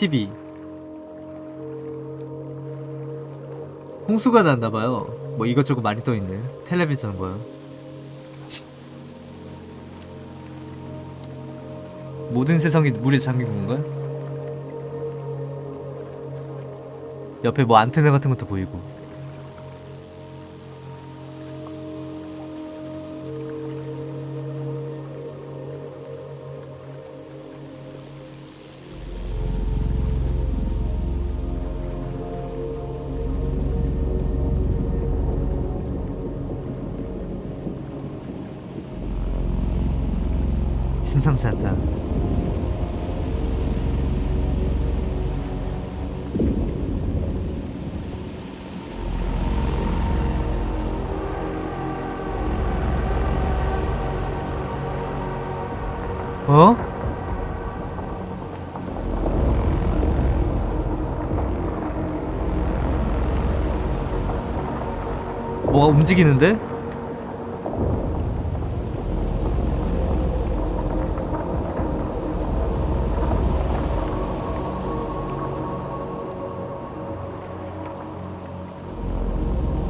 TV 홍수가 났나봐요. 뭐 이것저것 많이 떠있네 텔레비전 뭐야 모든 세상이 물에 잠긴 건가? 옆에 뭐 안테나 같은 것도 보이고 움직이는데?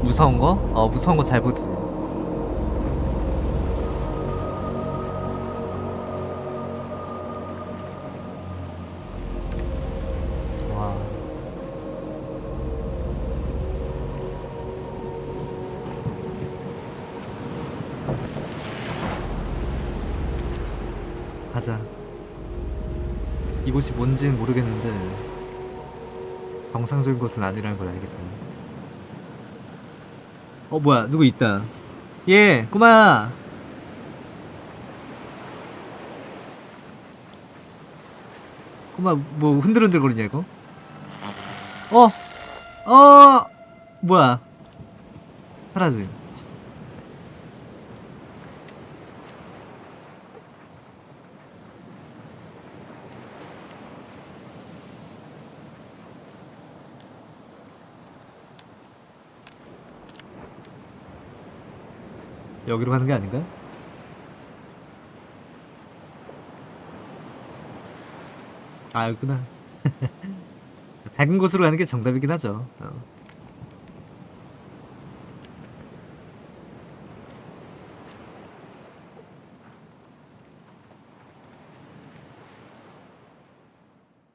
무서운 거? 어 무서운 거 잘 보지 뭔지는 모르겠는데 정상적인 곳은 아니라는 걸 알겠다. 어 뭐야? 누구 있다. 예 꼬마야 꼬마 뭐 흔들흔들 거리냐 이거? 어! 어! 뭐야? 사라짐 여기로 가는 게 아닌가? 아 여기구나. 밝은 곳으로 가는 게 정답이긴 하죠. 어.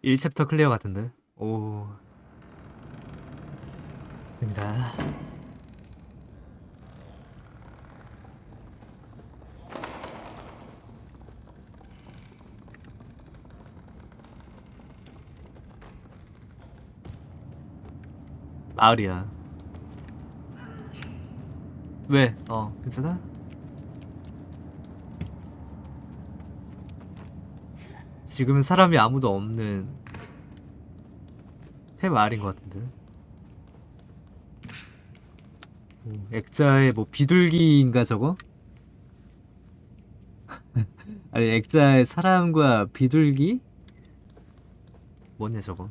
(1 챕터) 클리어 같은데? 오. 좋습니다 마을이야. 왜? 어, 괜찮아? 지금은 사람이 아무도 없는 새 마을인 것 같은데. 오, 액자에 뭐 비둘기인가 저거? 아니 액자에 사람과 비둘기? 뭐냐 저거?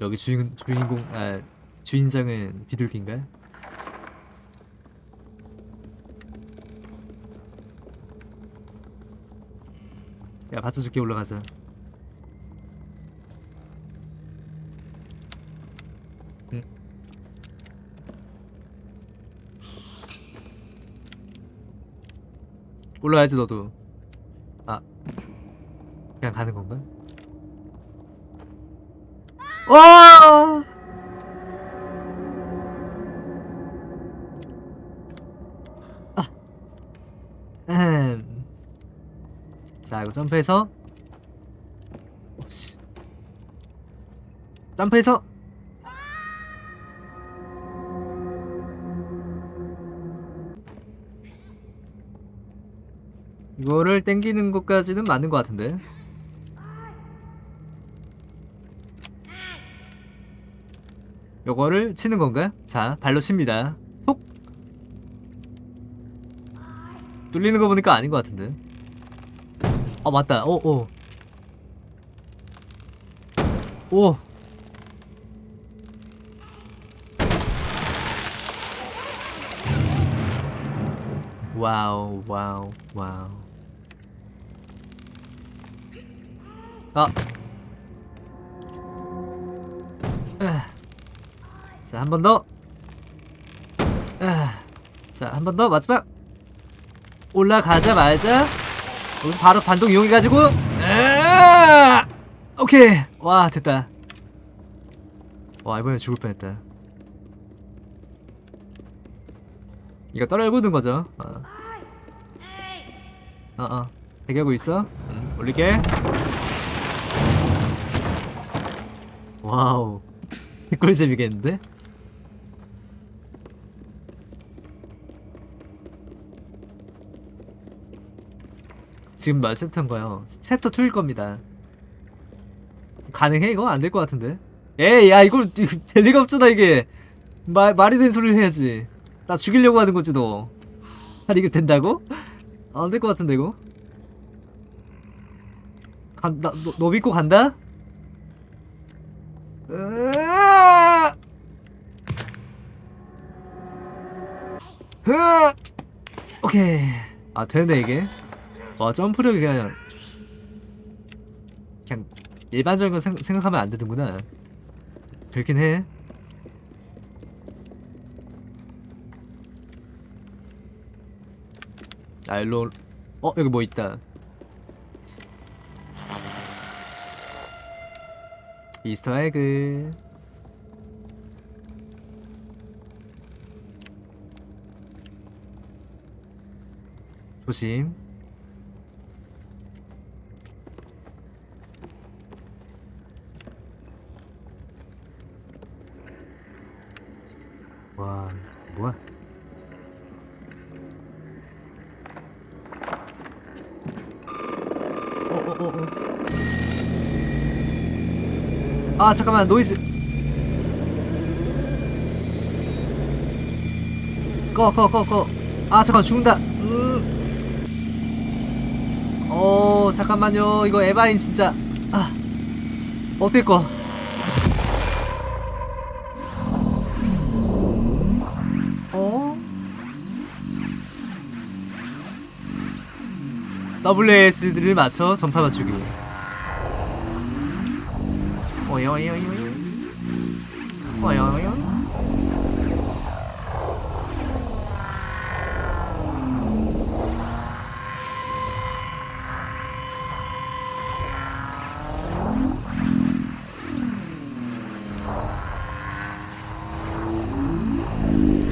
여기 주인 주인공 아 주인장은 비둘기인가요? 야 받쳐줄게 올라가자. 응. 올라야지 너도. 아 그냥 가는 건가? 와! 아. 음. 자, 이거 점프해서 오씨. 점프해서 이거를 땡기는 것까지는 맞는 것 같은데 요거를 치는 건가요? 자, 발로 칩니다. 톡! 뚫리는 거 보니까 아닌 것 같은데. 아, 맞다. 오, 오. 오. wow, wow, wow. 아. 아. 자, 한 번 더. 아. 자, 한 번 더 마지막. 올라가자마자 바로 반동 이용해가지고. 아! 오케이. 와, 됐다. 와, 이번에 죽을 뻔했다. 이거 떨구는 거죠. 어. 어, 어. 대기하고 있어. 응, 올릴게. wow. 꿀잼이겠는데? 지금 몇 챕터인 거요? 챕터 2일 겁니다. 가능해 이거? 안 될 것 같은데? 에이 야 이거 될 리가 없잖아 이게 말, 말이 되는 소리를 해야지 나 죽이려고 하는 거지 너 아니 이거 된다고? 안 될 것 같은데 이거 간다 너, 너 믿고 간다? 으아! 으아! 오케이 아 되네 이게 와 점프력이 그냥 그냥 일반적인 거 생, 생각하면 안 되는구나. 그렇긴 해. 아, 일로 어 여기 뭐 있다. 이스터 에그. 조심 와 뭐야 어어어어. 아 잠깐만 노이즈. 꺼 꺼 꺼꺼 아 잠깐 죽는다. 음. 어 잠깐만요. 이거 에바인 진짜. 아 어떻게 꺼 WSD를 맞춰 전파 맞추기. 어여여여. 어여여.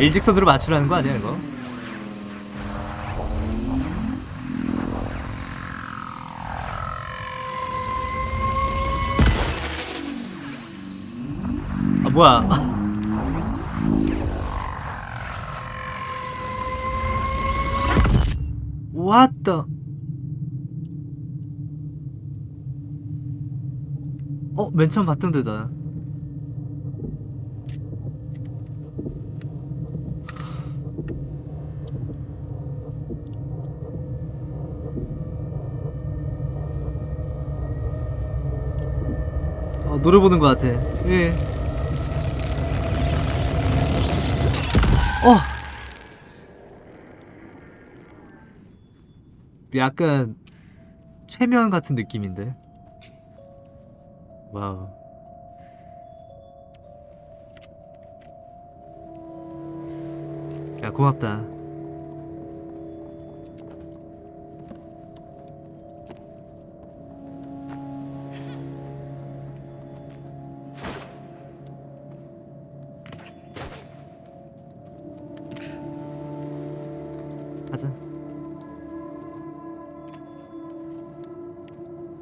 일직선으로 맞추라는 거 아니야 이거? 뭐야 the 어? 맨 처음 봤던 데다 어, 노래 보는 것 같아 예. 어! 약간 최면 같은 느낌인데. 와우. 야 고맙다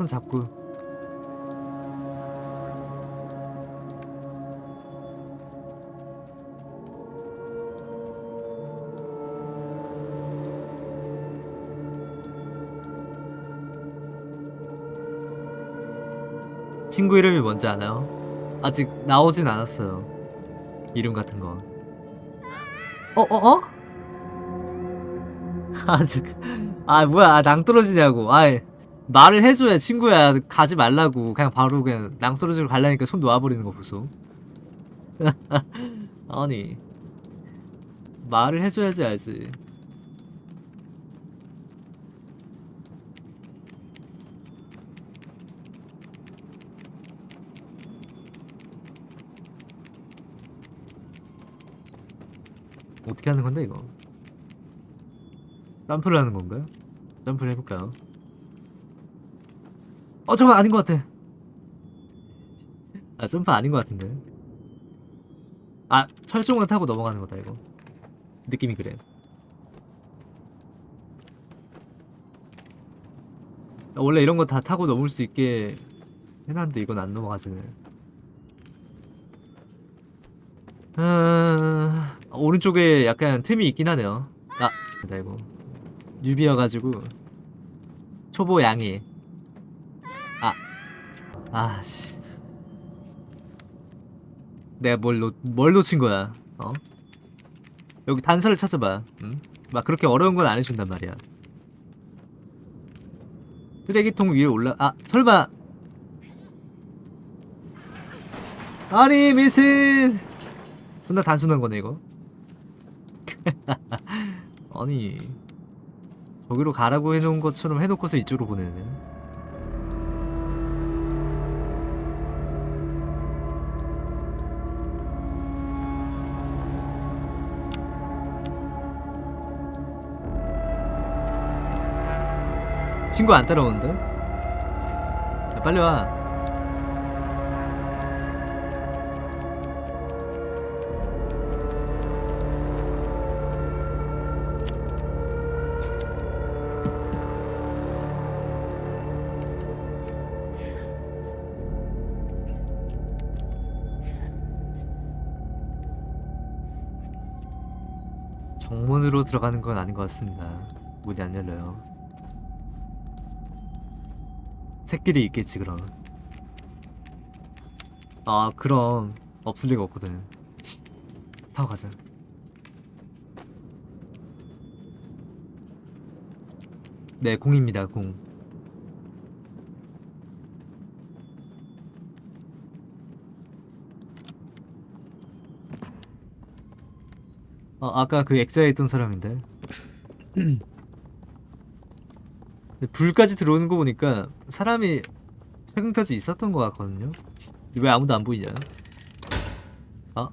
손 잡고 친구 이름이 뭔지 아나요? 아직 나오진 않았어요 이름 같은 거 어? 어? 어? 아 잠깐 아 뭐야 아, 낭떠러지냐고 아 말을 해줘야 친구야 가지 말라고 그냥 바로 그냥 낭떠러지로 갈라니까 손 놓아버리는 거 벌써 아니 말을 해줘야지 알지 어떻게 하는 건데 이거 점프를 하는 건가요? 점프를 해볼까요? 어 잠깐 아닌 것 같아. 아 점프 아닌 것 같은데. 아 철종만 타고 넘어가는 거다 이거. 느낌이 그래. 아, 원래 이런 거 다 타고 넘을 수 있게 해놨는데 이건 안 넘어가지네. 아, 오른쪽에 약간 틈이 있긴 하네요. 아, 나 이거 뉴비여가지고 초보 양이. 아, 아씨. 내가 뭘, 놓, 뭘 놓친 거야? 어? 여기 단서를 찾아봐. 응? 막 그렇게 어려운 건 안 해준단 말이야. 쓰레기통 위에 올라 아 설마 아니 미친 존나 단순한 거네 이거 아니 저기로 가라고 해놓은 것처럼 해놓고서 이쪽으로 보내네 친구 안 따라오는데? 야, 빨리 와. 정문으로 들어가는 건 아닌 것 같습니다. 문이 안 열려요. 새끼리 있겠지 그럼 아 그럼 없을 리가 없거든. 타고 가자. 네 공입니다 공. 어, 아까 그 엑사에 있던 사람인데 불까지 들어오는 거 보니까 사람이 최근까지 있었던 것 같거든요. 왜 아무도 안 보이냐? 아?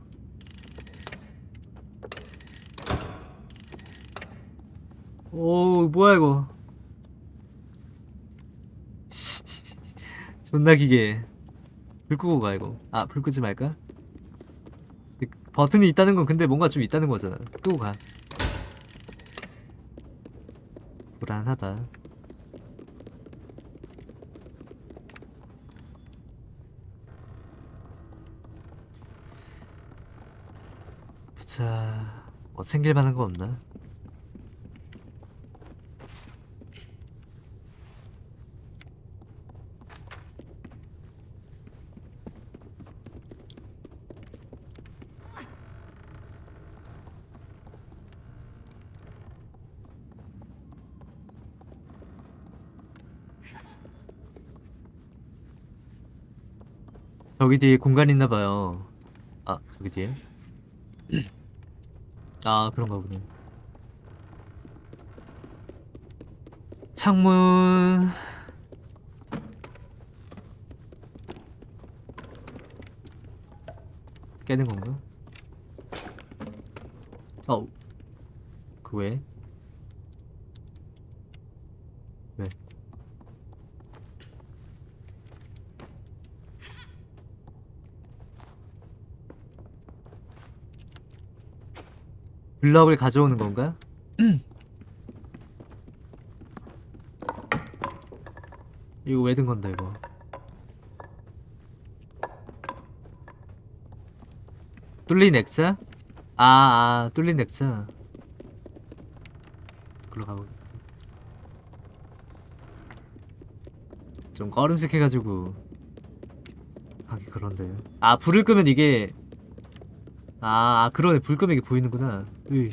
오 뭐야 이거? 존나 기게. 불 끄고 가 이거. 아 불 끄지 말까? 그 버튼이 있다는 건 근데 뭔가 좀 있다는 거잖아. 끄고 가. 불안하다. 자 뭐 챙길 만한 거 없나? 저기 뒤에 공간 있나 봐요. 아, 저기 뒤에. 아 그런가 보네 창문 깨는 건가? 어우 그 왜? 왜? 블럭을 가져오는 건가? 이거 왜 든 건데 이거? 뚫린 액자? 아, 아 뚫린 액자. 글로 가보. 좀 꺼름직해가지고 가기 그런데. 아 불을 끄면 이게 아, 아 그러네 불 끄면 이게 보이는구나. 으이.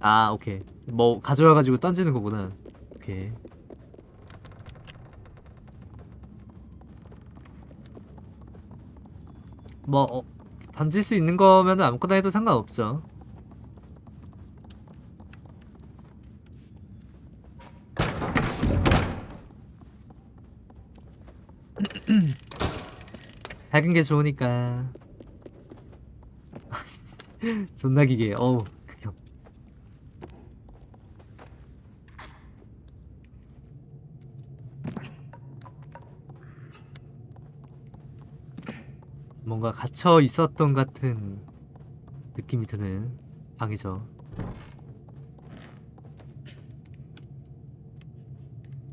아 오케이. 뭐 가져와가지고 던지는 거구나. 오케이. 뭐 어, 던질 수 있는 거면 아무거나 해도 상관없죠. 밝은 게 좋으니까 존나 기계. 어우. 극혐. 뭔가 갇혀 있었던 같은 느낌이 드는 방이죠.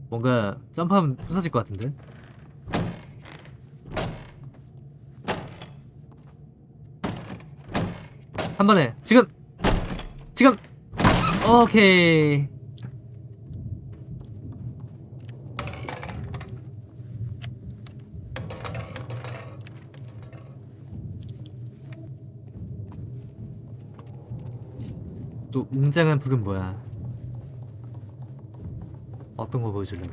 뭔가 점프하면 부서질 것 같은데? 한 번에. 지금. 지금. 오케이. 또 웅장한 북은 뭐야? 어떤 거 보여주려고?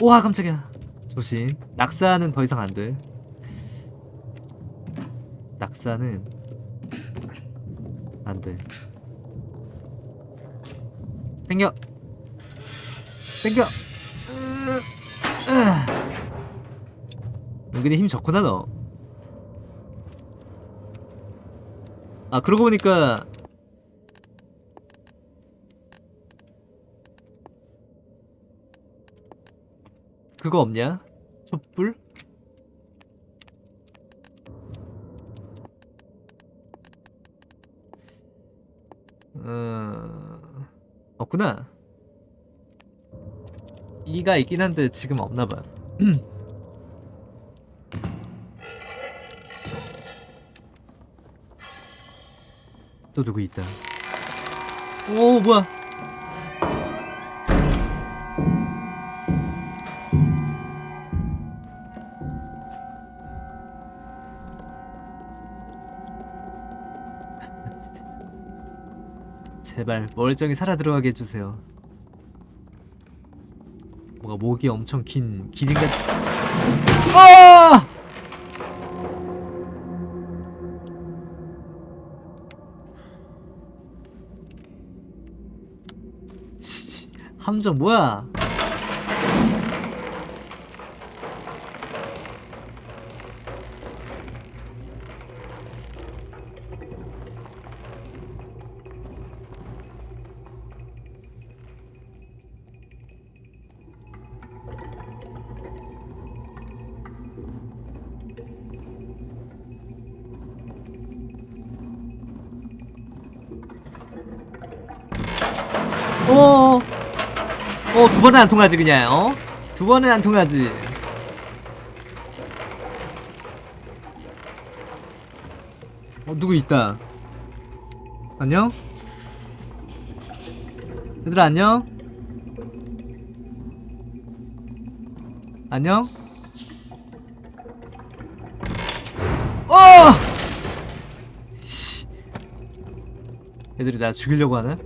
우와 깜짝이야. 조심. 낙사는 더 이상 안돼 낙사는 안돼 땡겨 땡겨. 은근히 힘 좋구나 너 아 그러고 보니까 그거 없냐? 촛불? 없구나. 이가 있긴 한데 지금 없나봐. 또 누구 있다. 오 뭐야? 제발 멀쩡히 살아 들어가게 해주세요. 뭔가 목이 엄청 긴 기린 같. 아! 씨, 함정 뭐야? 번은 안 통하지, 그냥, 어? 두 번은 안 통하지. 어, 누구 있다. 안녕? 얘들아, 안녕? 안녕? 어! 씨. 애들이 나 죽이려고 하나?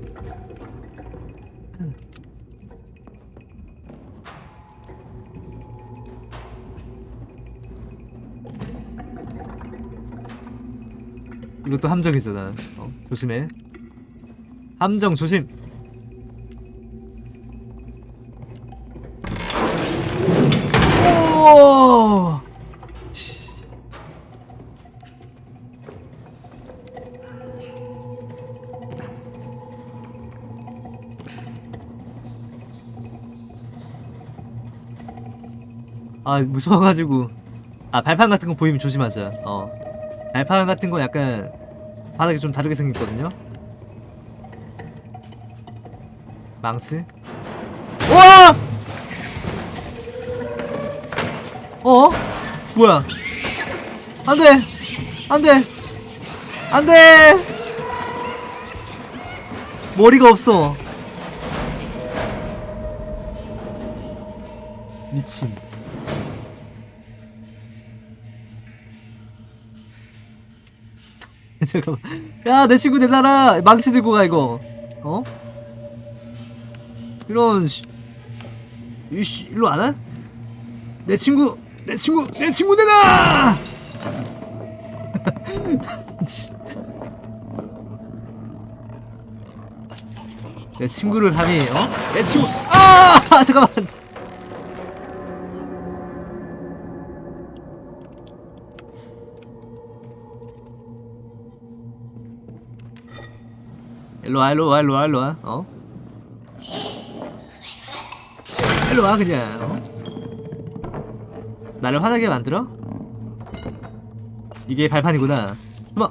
이것도 함정이잖아. 어, 조심해. 함정 조심. 아 무서워가지고 아 발판 같은 거 보이면 조심하자 어 발판 같은 거 약간 바닥이 좀 다르게 생겼거든요. 망치. 와! 어? 뭐야? 안돼! 안돼! 안돼! 머리가 없어. 미친 잠깐만 야 내 친구 내놔라 망치 들고 가 이거. 어? 이런 씨. 이씨 일로 안 와? 내 친구 내 친구 내 친구 내놔 내 친구를 감히 어? 내 친구 아! 잠깐만 일로와 일로와 일로와 일로와 어? 일로와 그냥 어? 나를 화나게 만들어? 이게 발판이구나 숨어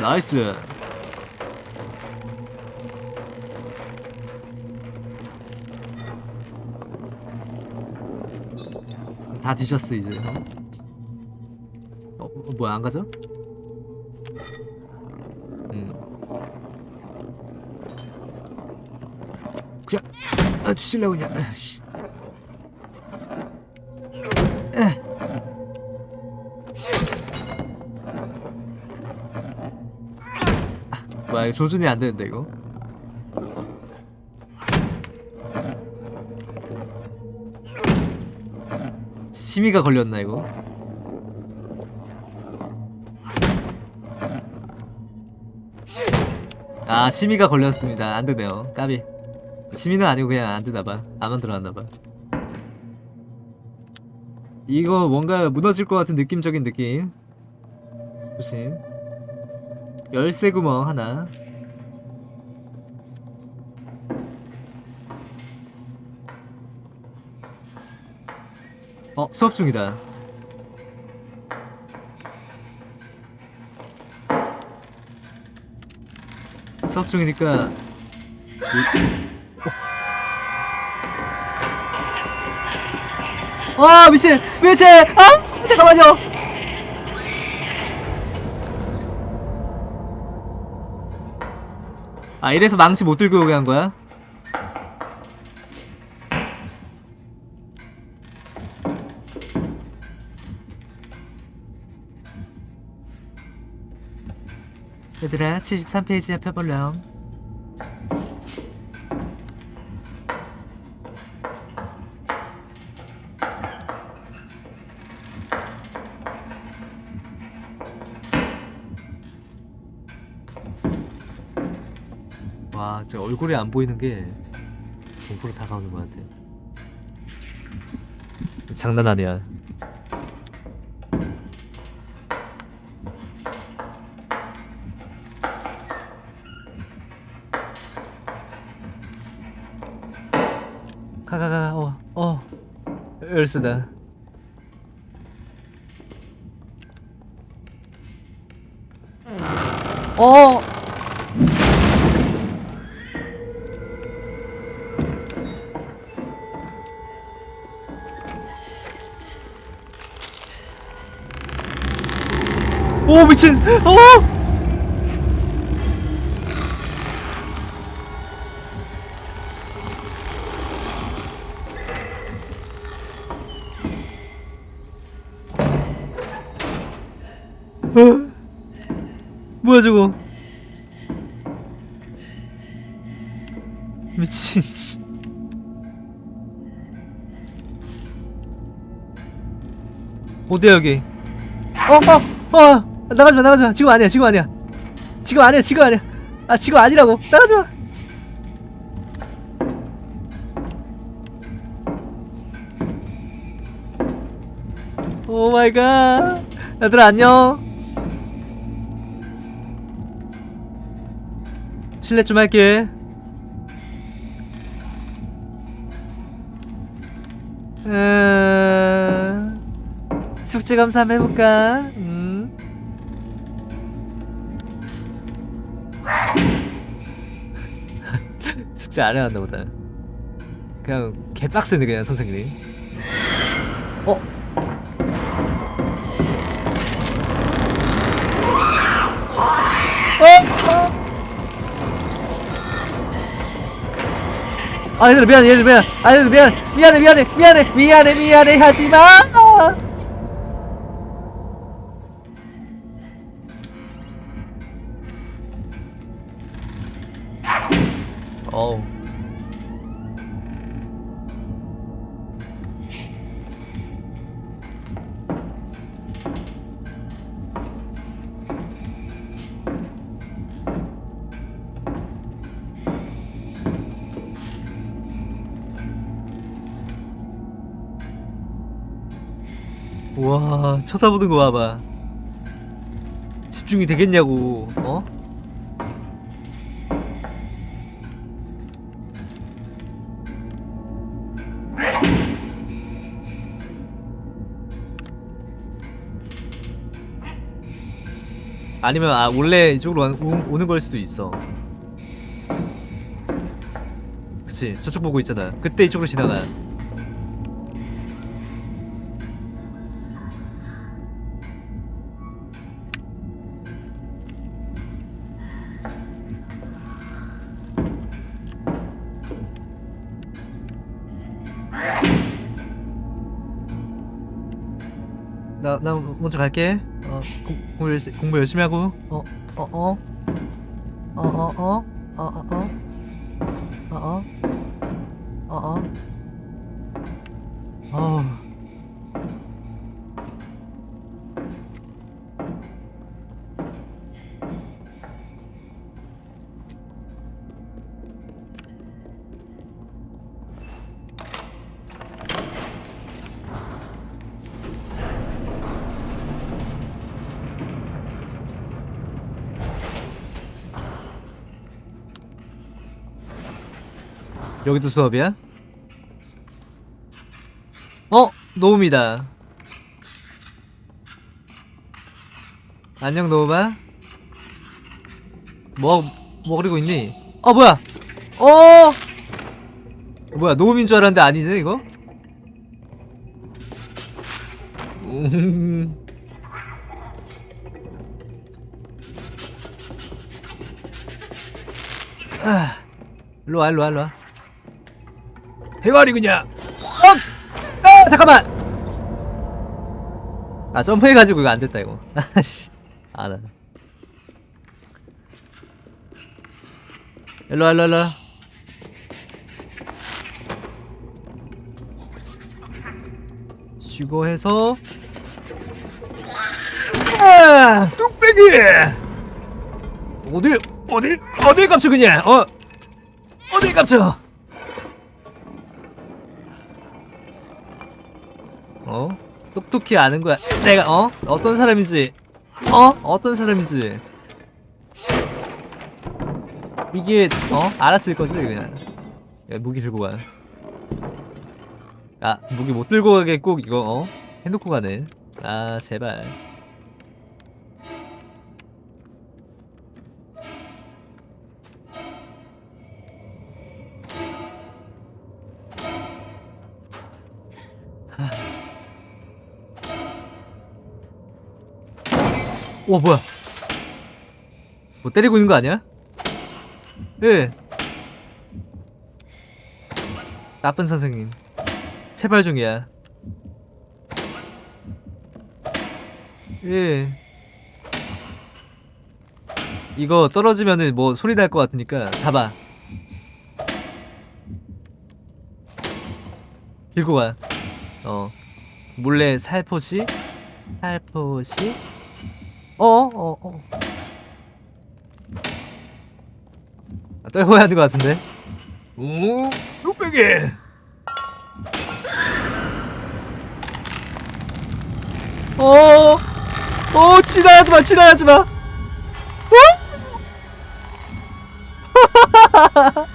나이스 다 뒤졌어 이제 어? 어 뭐야 안 가져? 아 뒤질라고 그냥. 아이씨. 에. 아, 뭐야 이거 조준이 안 되는데 이거? 심의가 걸렸나 이거? 아 심의가 걸렸습니다. 안 되네요. 까비 심의는 아니고 그냥 안 되나봐. 안 만들어놨나봐. 이거 뭔가 무너질 것 같은 느낌적인 느낌. 조심. 열쇠 구멍 하나. 어 수업 중이다. 수업 중이니까 어. 아 미친 미친 아 잠깐만요 아 이래서 망치 못 들고 오게 한 거야? 얘들아 73페이지 펴볼렴 와 진짜 얼굴이 안 보이는 게 공포로 다가오는 것 같아 장난 아니야. 가가가 어어. 열쇠다 미친. 어? 어? 뭐야 저거? 미친 씨. 어디야 여기? 어, 어, 어, 나가지마, 나가지마. 지금 아니야, 지금 아니야. 지금 아니야, 지금 아니야. 아, 지금 아니라고. 나가지마. 오 마이 갓. 얘들아, 안녕. 실례 좀 할게. 음... 숙제 검사 한번 해볼까? 숙제 안 해왔나 보다. 그냥 개빡세네 그냥 선생님이. 어? 어? 아 얘들아 미안해 얘들아 미안해 아 얘들아 미안해 미안해 미안해 미안해 미안해 미안해 하지마 쳐다보는 거 봐봐. 집중이 되겠냐고 어? 아니면 아 원래 이쪽으로 오는 걸 수도 있어. 그치? 저쪽 보고 있잖아. 그때 이쪽으로 지나가. 먼저 갈게. 어, 공, 공부, 열심히, 공부 열심히 하고. 어, 어, 어. 어, 어, 어. 어, 어, 어. 어, 어. 어, 어. 어. 여기도 수업이야? 어? 노움이다. 안녕 노움아. 뭐, 뭐 그리고 있니? 어 뭐야? 어! 뭐야 노움인 줄 알았는데 아니네 이거? 음. 아, 일로와 일로와 일로와 대가리 그냥 어! 아 잠깐만! 아 점프해가지고 이거 안됐다 이거. 아씨 알아 일로와 일로와 일로와. 쥐고 해서. 아 뚝배기! 어딜 어딜 어딜 깝쳐 그냥? 어? 어딜 깝쳐 똑똑히 아는 거야. 내가 어? 어떤 사람인지. 어? 어떤 사람인지. 이게 어? 알았을 거지 그냥. 야, 무기 들고 가. 아 무기 못 들고 가게 꼭 이거 어? 해놓고 가네. 아 제발. 와 뭐야? 뭐 때리고 있는 거 아니야? 예. 나쁜 선생님. 체발 중이야. 예. 이거 떨어지면은 뭐 소리 날 것 같으니까 잡아. 들고 가어. 몰래 살포시? 살포시 어, 어, 어. 아, 떨궈야 하는 것 같은데. 오, 뚝배기. 어, 어, 지나가지 마, 지나가지 마. 어?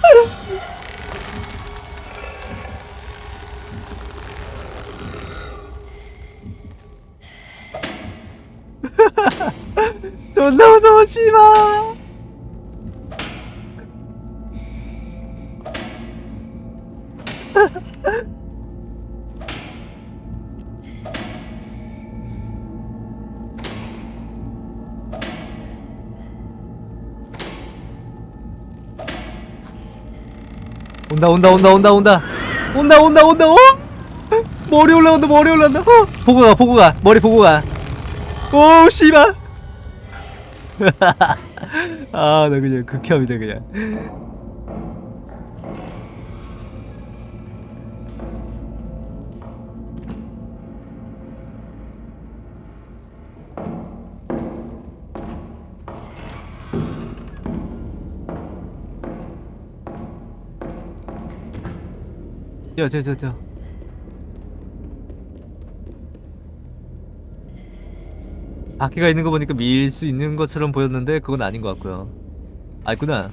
씨발. 온다 온다 온다 온다 온다 온다 온다 온다 어? 머리 올라온다 머리 올라온다 어? 보고 가 보고 가 머리 보고 가오 씨발 아 나 그냥 극혐이다 그냥. 저저저저 바퀴가 있는 거 보니까 밀 수 있는 것처럼 보였는데 그건 아닌 것 같고요 아 있구나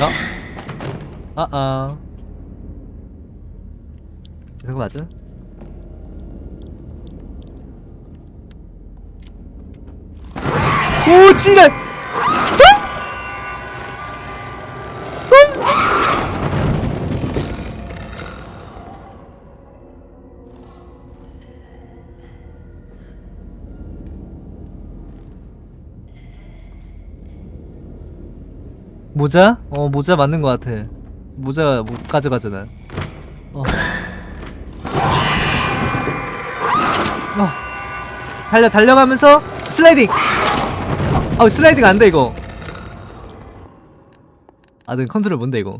어? 아아 아. 아. 이거 맞아? 오 지랄 모자? 어 모자 맞는 것 같아 모자 못 가져가잖아 어. 어. 달려 달려가면서 슬라이딩 어, 어 슬라이딩 안돼 이거. 아등 컨트롤 뭔데 이거.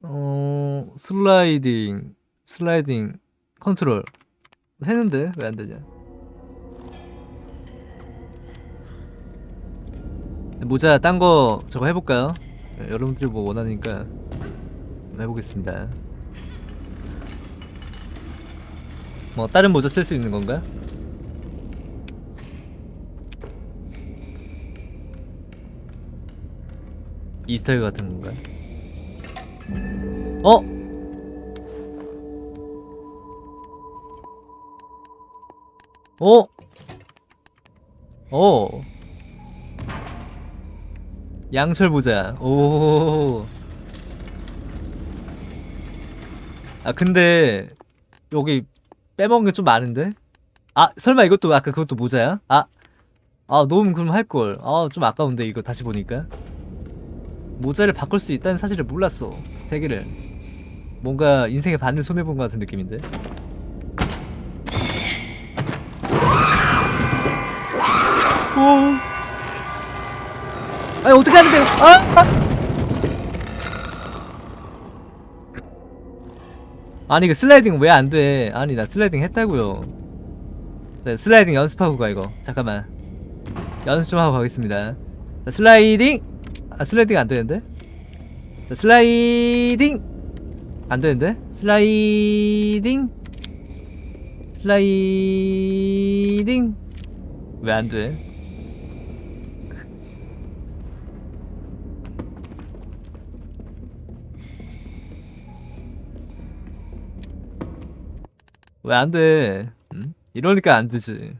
어 슬라이딩 슬라이딩 컨트롤. 했는데 왜 안되냐? 모자 딴 거 저거 해볼까요? 네, 여러분들이 뭐 원하니까 해보겠습니다. 뭐 다른 모자 쓸 수 있는 건가? Easter egg 같은 건가? 어? 어? 어? 양철 모자. 오. 아 근데 여기 빼먹은 게 좀 많은데? 아 설마 이것도 아까 그것도 모자야? 아. 아 너무 그럼 할걸. 아 좀 아까운데 이거 다시 보니까. 모자를 바꿀 수 있다는 사실을 몰랐어. 세 개를. 뭔가 인생의 반을 손해본 것 같은 느낌인데. 오. 아니 어떻게 하는데요? 아! 아! 아니 그 슬라이딩 왜 안 돼? 아니 나 슬라이딩 했다고요. 자, 슬라이딩 연습하고 가 이거. 잠깐만. 연습 좀 하고 가겠습니다. 자, 슬라이딩. 아 슬라이딩 안 되는데? 자, 슬라이딩. 안 되는데? 슬라이딩. 슬라이딩. 왜 안 돼? 왜 안 돼? 응? 이러니까 안 되지.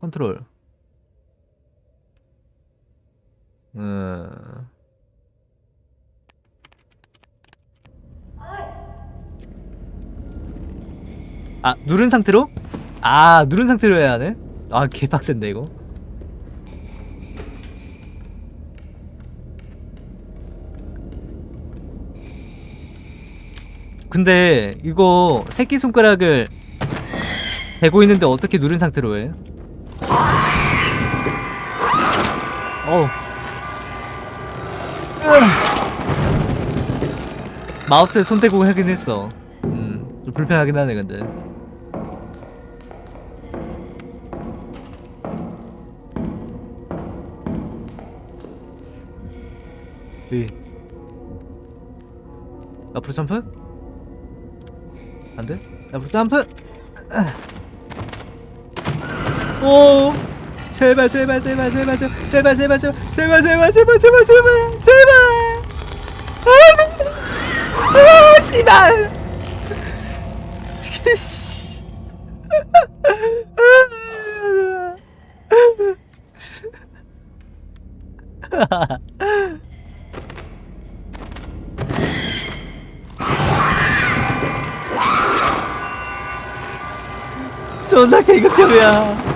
컨트롤. 음. 아, 누른 상태로? 아, 누른 상태로 해야 하네? 아, 개빡센데, 이거. 근데 이거 새끼손가락을 대고 있는데 어떻게 누른 상태로 해? 어우 마우스에 손 대고 하긴 했어 음, 좀 불편하긴 하네 근데 네. 앞으로 점프? 안돼? 앞으로 점프! 오! 제발 제발 제발 제발 제발 제발 제발 제발 제발 제발 제발 제발 제발 제발 아! 아! 씨발! 씨. 존나 개극혐이야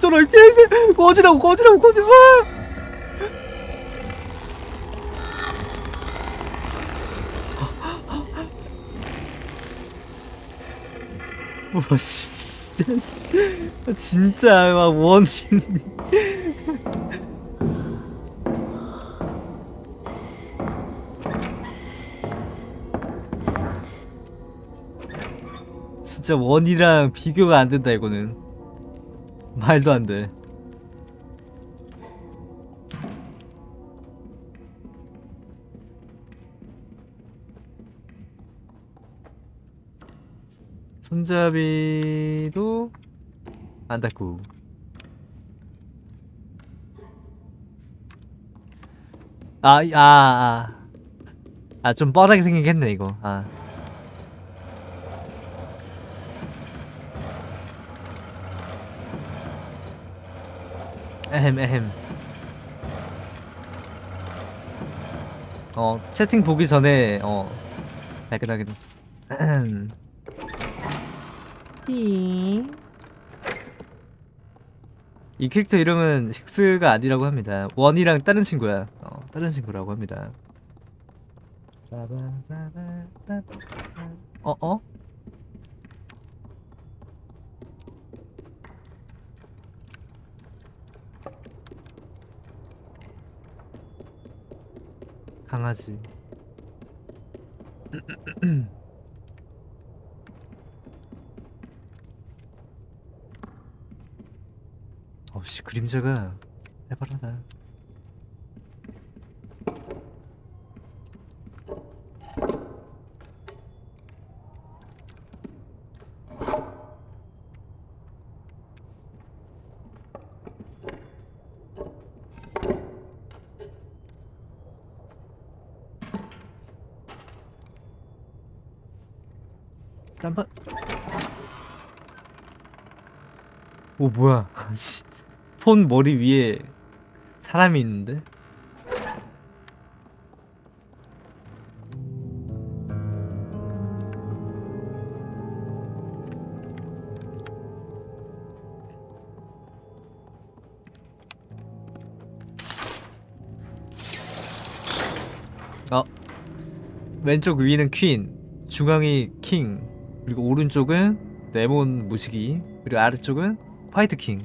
꺼져라 개새. 꺼지라고 꺼지라고 꺼져 아! 와 진짜. 진짜 막원. 진짜 원이랑 비교가 안 된다 이거는. 말도 안 돼. 손잡이도 안 닫고 아, 이- 아, 아. 아, 좀 뻔하게 생기겠네, 이거. 아. 에헴, 에헴. 어, 채팅 보기 전에, 어, 발견하게 됐어. 이 캐릭터 이름은 식스가 아니라고 합니다. 원이랑 다른 친구야. 어, 다른 친구라고 합니다. 어, 어? 강아지. 어씨 그림자가 해바라다. 오 뭐야? 씨. 폰 머리 위에 사람이 있는데? 어 왼쪽 위는 퀸 중앙이 킹 그리고 오른쪽은 레몬 무시기 그리고 아래쪽은 화이트 킹.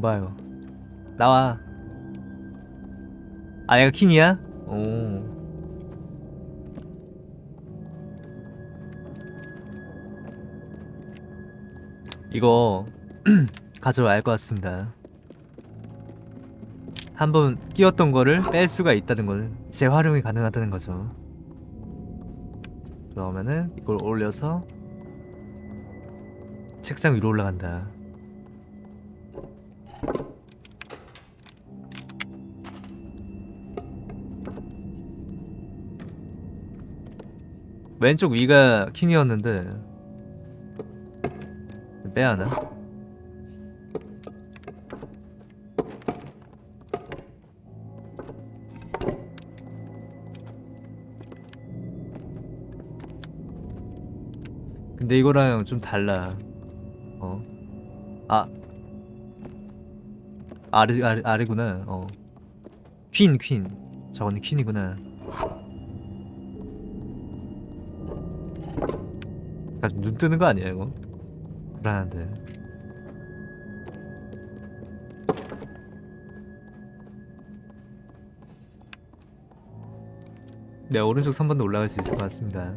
봐요. 나와. 아 얘가 킹이야? 오. 이거 가져와야 할것 같습니다. 한번 끼웠던 거를 뺄 수가 있다는 걸 재활용이 가능하다는 거죠. 그러면은 이걸 올려서 책상 위로 올라간다 왼쪽 위가 킹이었는데 빼야 하나? 근데 이거랑 좀 달라. 어. 아. 아래 아래 아래구나. 어. 퀸 퀸. 저거는 퀸이구나. 아, 눈 뜨는 거 아니야 이거? 불안한데. 네 오른쪽 3번도 올라갈 수 있을 것 같습니다.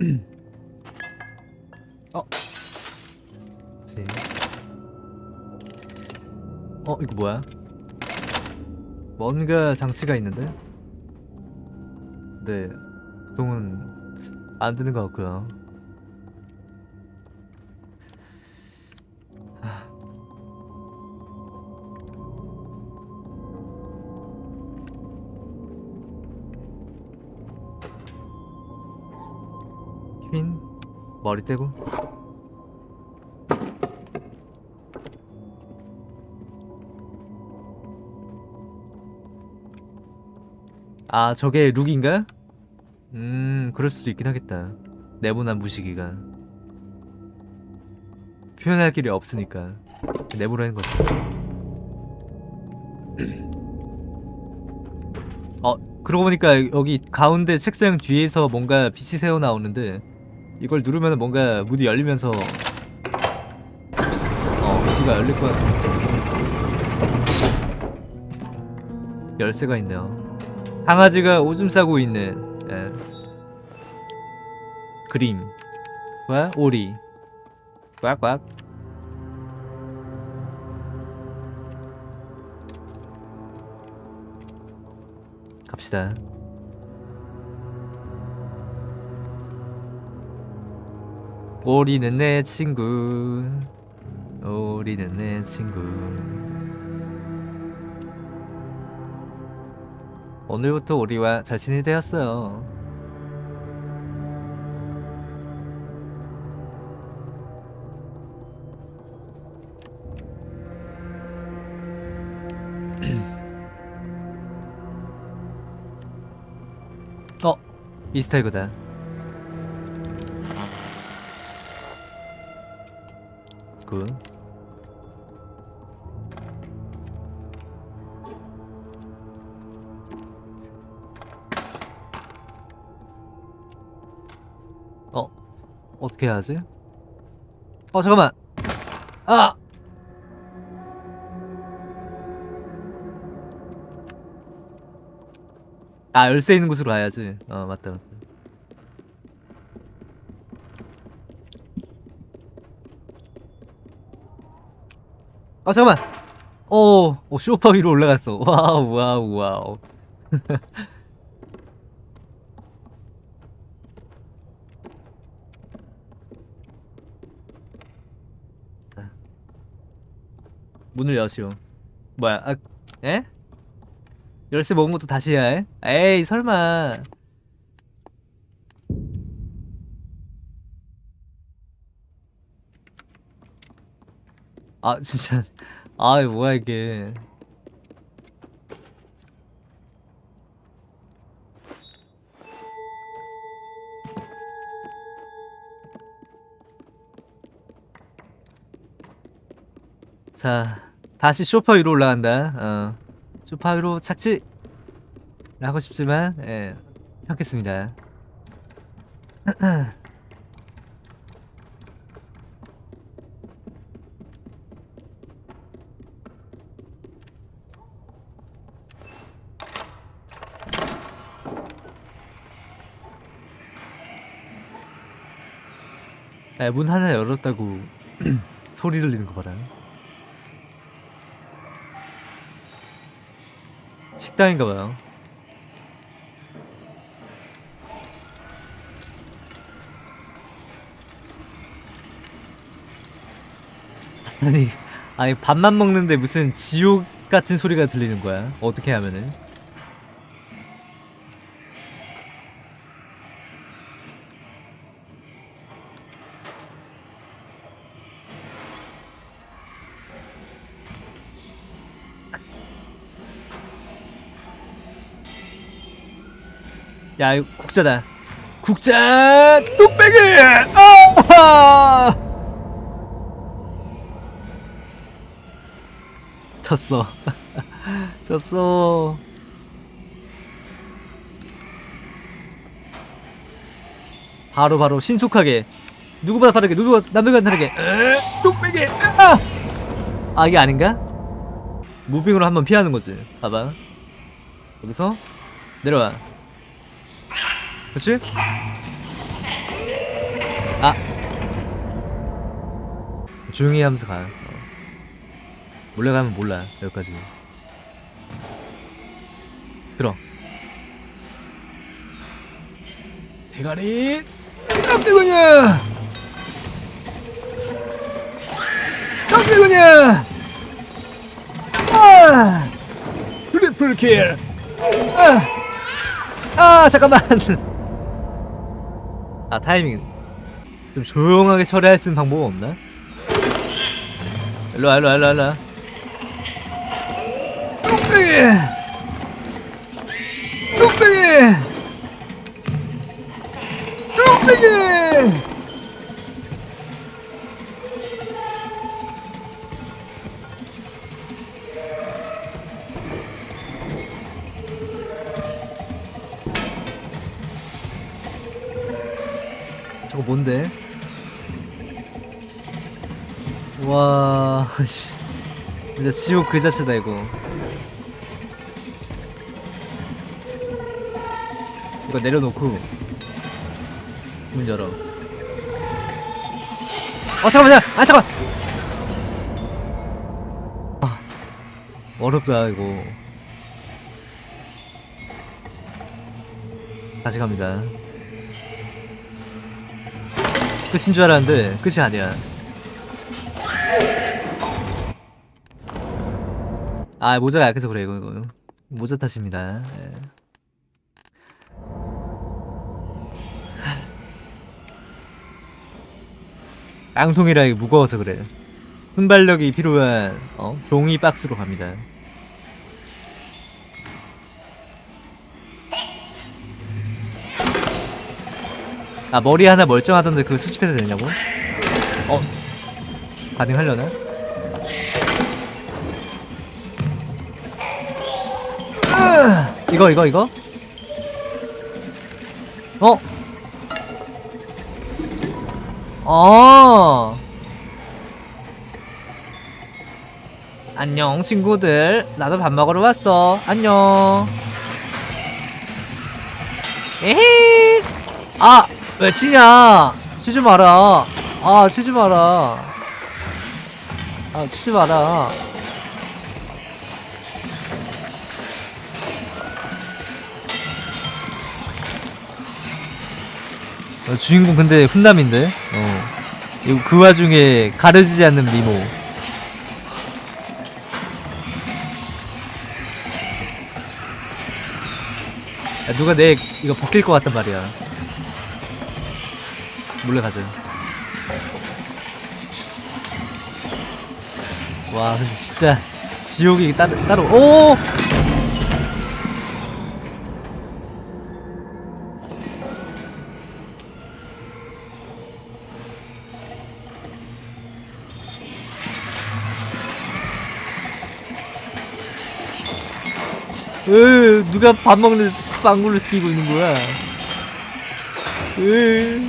어 이거 뭐야? 뭔가 장치가 있는데? 네 보통은 안 되는 것 같고요. 하. 퀸 머리 떼고 아 저게 룩인가? 음 그럴 수도 있긴 하겠다. 네모난 무시기가. 표현할 길이 없으니까 내부라는 거지. 어 그러고 보니까 여기 가운데 책상 뒤에서 뭔가 빛이 새어 나오는데 이걸 누르면 뭔가 문이 열리면서 어 뒤가 열릴 것 같은 열쇠가 있네요 강아지가 오줌 싸고 있는 예. 그림. 뭐야 오리. 꽉꽉. 갑시다. 오리는 내 친구. 오리는 내 친구 오늘부터 잘 지내게 되었어요. 어 이스타에그다. 굿 어떻게 해야지? 어 잠깐만. 아! 아 열쇠 있는 곳으로 가야지. 어 맞다 맞다. 아 잠깐만. 오, 오 쇼파 위로 올라갔어. 와우 와우 와우 자 문을 여시오. 뭐야 아 에? 열쇠 먹은 것도 다시 해야 해? 에이 설마. 아 진짜. 아 뭐야 이게. 자 다시 쇼파 위로 올라간다. 어. 쇼파 위로 착지. 하고 싶지만 예. 참겠습니다. 야, 문 하나 열었다고 소리 들리는 거 봐라. 식당인가 봐요. 아니, 아니 밥만 먹는데 무슨 지옥 같은 소리가 들리는 거야? 어떻게 하면은? 야, 이거 국자다. 국자 뚝배기! 아! 졌어. 졌어. 바로 바로 신속하게 누구보다 빠르게 누구보다 남들과 다르게 에, 뚝배기! 아! 아 이게 아닌가? 무빙으로 한번 피하는 거지. 봐봐. 여기서 내려와. 그렇지? 아. 조용히 하면서 가요. 어. 몰래 가면 몰라 여기까지. 들어. 대가리. 깜짝이야! 깜짝이야! 아! triple kill! 아, 아 잠깐만 아 타이밍 좀 조용하게 처리할 수 있는 방법 없나? 일로와 일로와 일로와 일로와 지옥 그 자체다, 이거. 이거 내려놓고. 문 열어. 어 잠깐만요! 아 잠깐 아 어렵다 이거. 다시 갑니다. 끝인 줄 알았는데 끝이 아니야 아 모자가 약해서 그래 이거 이거 모자 탓입니다 예. 깡통이라 무거워서 그래 순발력이 필요한 어? 종이 박스로 갑니다 아 머리 하나 멀쩡하던데 그거 수집해도 되냐고? 어? 가능하려나? 이거 이거 이거? 어? 어. 안녕 친구들. 나도 밥 먹으러 왔어. 안녕. 에헤이! 아 왜 치냐? 치지 마라. 아 치지 마라. 아 치지 마라 어, 주인공 근데 훈남인데. 어. 이거 그 와중에 가려지지 않는 미모. 야, 누가 내 이거 벗길 것 같단 말이야. 몰래 가자. 와 근데 진짜 지옥이 따로 따로 오 으 누가 밥 먹는데 빵구를 시키고 있는 거야? 으 으,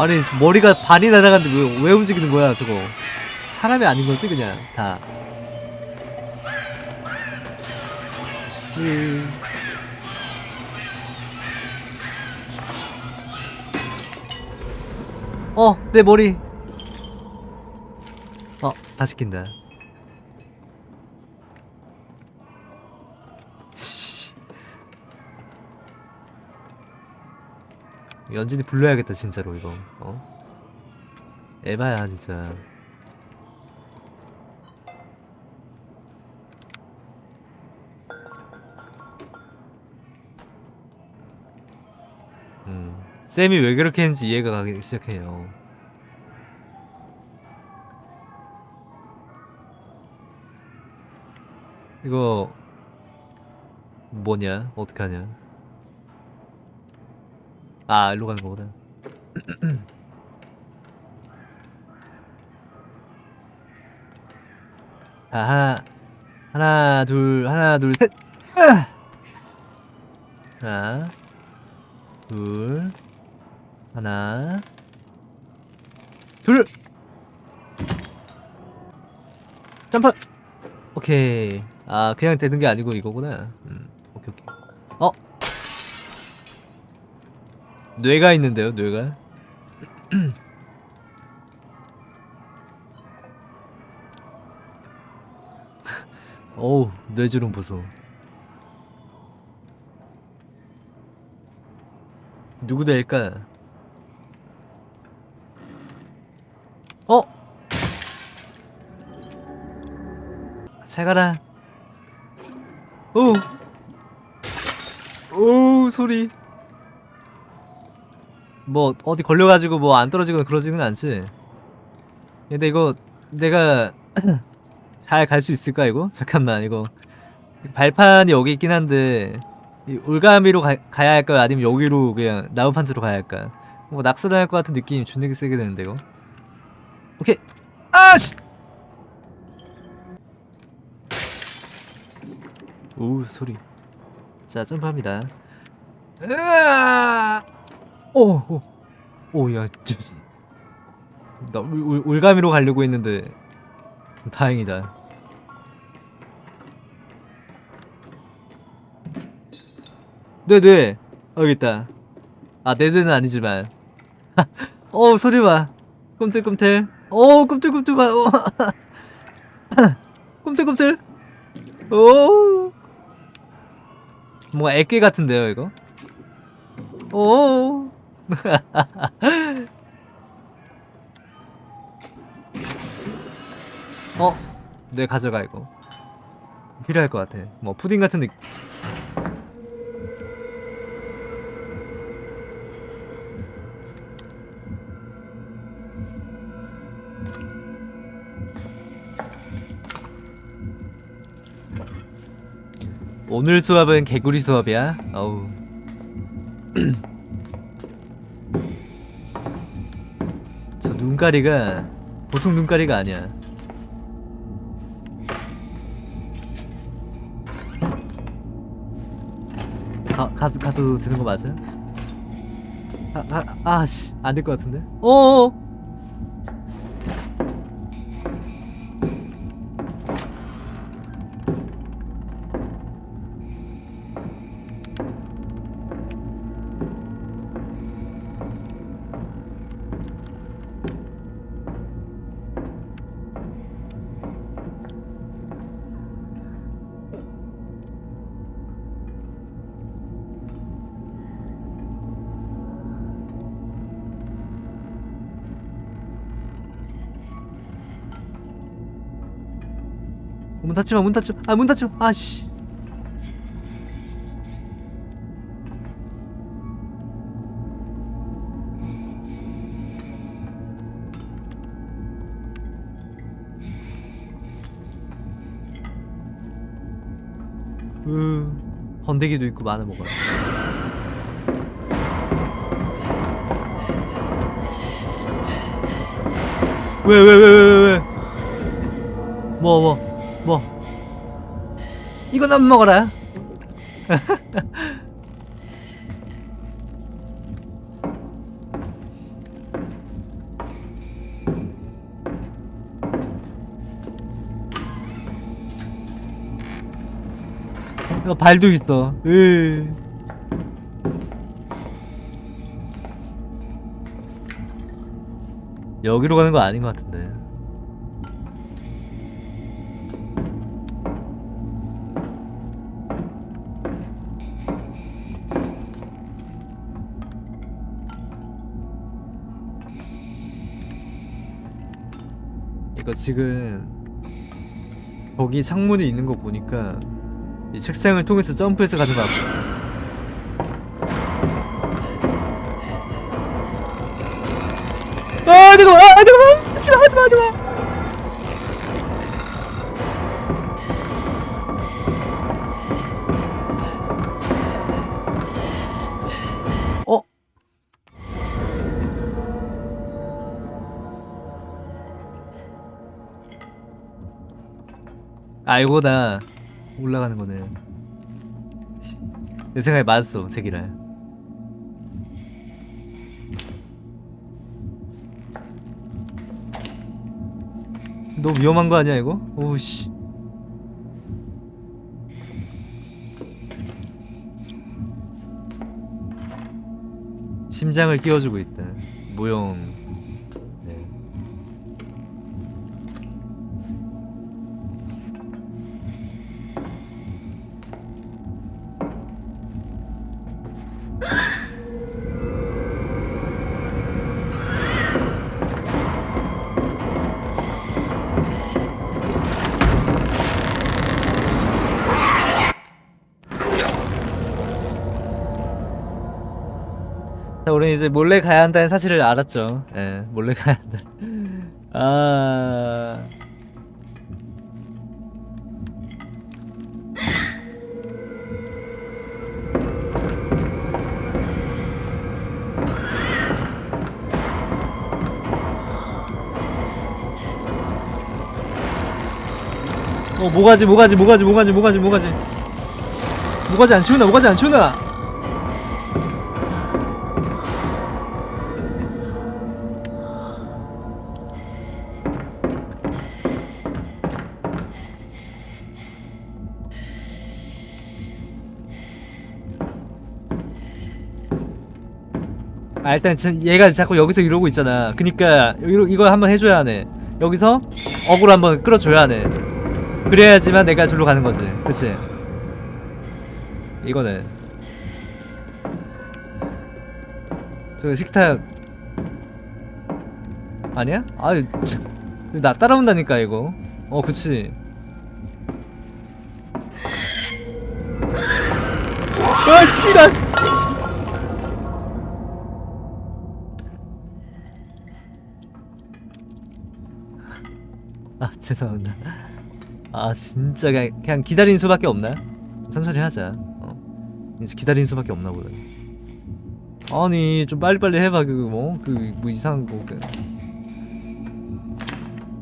아니 머리가 반이 날아갔는데 왜, 왜 움직이는 거야 저거 사람이 아닌 거지 그냥 다 으. 어, 내 머리. 어, 다 시킨다. 씨. 연진이 불러야겠다 진짜로 이거. 어? 에바야 진짜. 음. 쌤이 왜 그렇게 했는지 이해가 가기 시작해요. 이거 뭐냐? 어떻게 하냐? 아, 일로 가는 거구나. 자, 하나, 하나, 둘, 하나, 둘, 셋. 으아! 하나, 둘, 하나, 둘. 점프. 오케이. 아, 그냥 되는 게 아니고 이거구나. 뇌가 있는데요, 뇌가. 어우, 뇌주름 보소. 누구 될까? 어? 잘 가라. 오. 오, 소리. 뭐 어디 걸려가지고 뭐 안 떨어지거나 그러지는 않지. 근데 이거 내가 잘 갈 수 있을까 이거? 잠깐만 이거. 발판이 여기 있긴 한데 이 올가미로 가, 가야 할까 아니면 여기로 그냥 나무판지로 가야 할까? 뭐 낙서당할 것 같은 느낌이 존나게 세게 되는데 이거. 오케이. 아씨! 오 소리. 자 점프합니다. 으아 오오오 야 나 올, 올- 올가미로 가려고 했는데 다행이다. 네네. 어, 여기 있다. 아 네네는 아니지만. 어 소리 봐. 꿈틀꿈틀. 오 꿈틀꿈틀 봐. 오. 꿈틀꿈틀. 오 뭔가 애깨 같은데요 이거? 오 어? 네 가져가 이거. 필요할 것 같아. 뭐 푸딩 같은 느낌 오늘 수업은 개구리 수업이야. 어우 눈가리가 보통 눈가리가 아니야 가, 가, 가도 되는 거 맞아? 아, 아, 아씨 안 될 것 같은데? 어어 닫지마 문 닫지마. 아문 닫지마. 아씨. 으 번데기도 있고 많아 먹어요 왜 왜 왜 왜 왜왜? 뭐 뭐, 뭐. 안 먹어라. 어, 발도 있어. 으. 여기로 가는 거 아닌 것 같은데. 지금 거기 창문이 있는 거 보니까 이 책상을 통해서 점프해서 가는 거 같고 아 잠깐만. 아 잠깐만. 하지마 하지마 하지마 알고 나 올라가는 거네 씨, 내 생각에 맞았어 제기랄 너무 위험한 거 아니야 이거? 오씨. 심장을 끼워주고 있다. 모형 자, 우리는 이제 몰래 가야 한다는 사실을 알았죠. 예, 몰래 가야 한다. 아. 어 뭐가지 뭐가지 뭐가지 뭐가지 뭐가지 뭐가지 뭐가지 안 치우나 뭐가지 안 치우나 아 일단 얘가 자꾸 여기서 이러고 있잖아. 그니까 이거, 이거 한번 해줘야 하네. 여기서 어그로 한번 끌어줘야 하네. 그래야지만 내가 절로 가는 거지. 그치? 이거는 저 식탁. 아니야? 아유 참. 나 따라온다니까 이거. 어 그치. 아 씨발 죄송합니다. 아 진짜 그냥, 그냥 기다리는 수밖에 없나? 천천히 하자. 어. 이제 기다리는 수밖에 없나 보다. 아니 좀 빨리빨리 해봐 그뭐그 뭐 이상한 거. 그.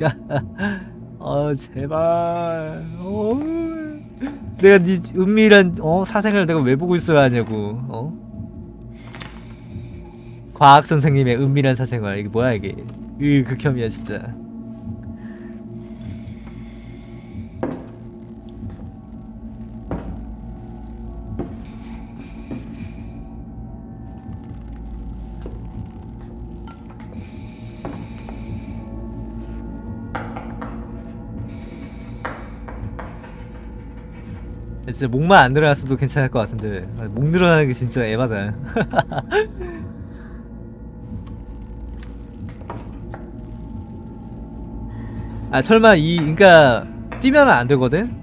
야, 아 제발. 어. 내가 네 은밀한 어? 사생활 내가 왜 보고 있어야 하냐고. 어? 과학 선생님의 은밀한 사생활. 이게 뭐야 이게? 으 극혐이야 진짜 진짜 목만 안 늘어났어도 괜찮을 것 같은데 아, 목 늘어나는 게 진짜 에바다 아 설마 이 그니까 뛰면 안 되거든?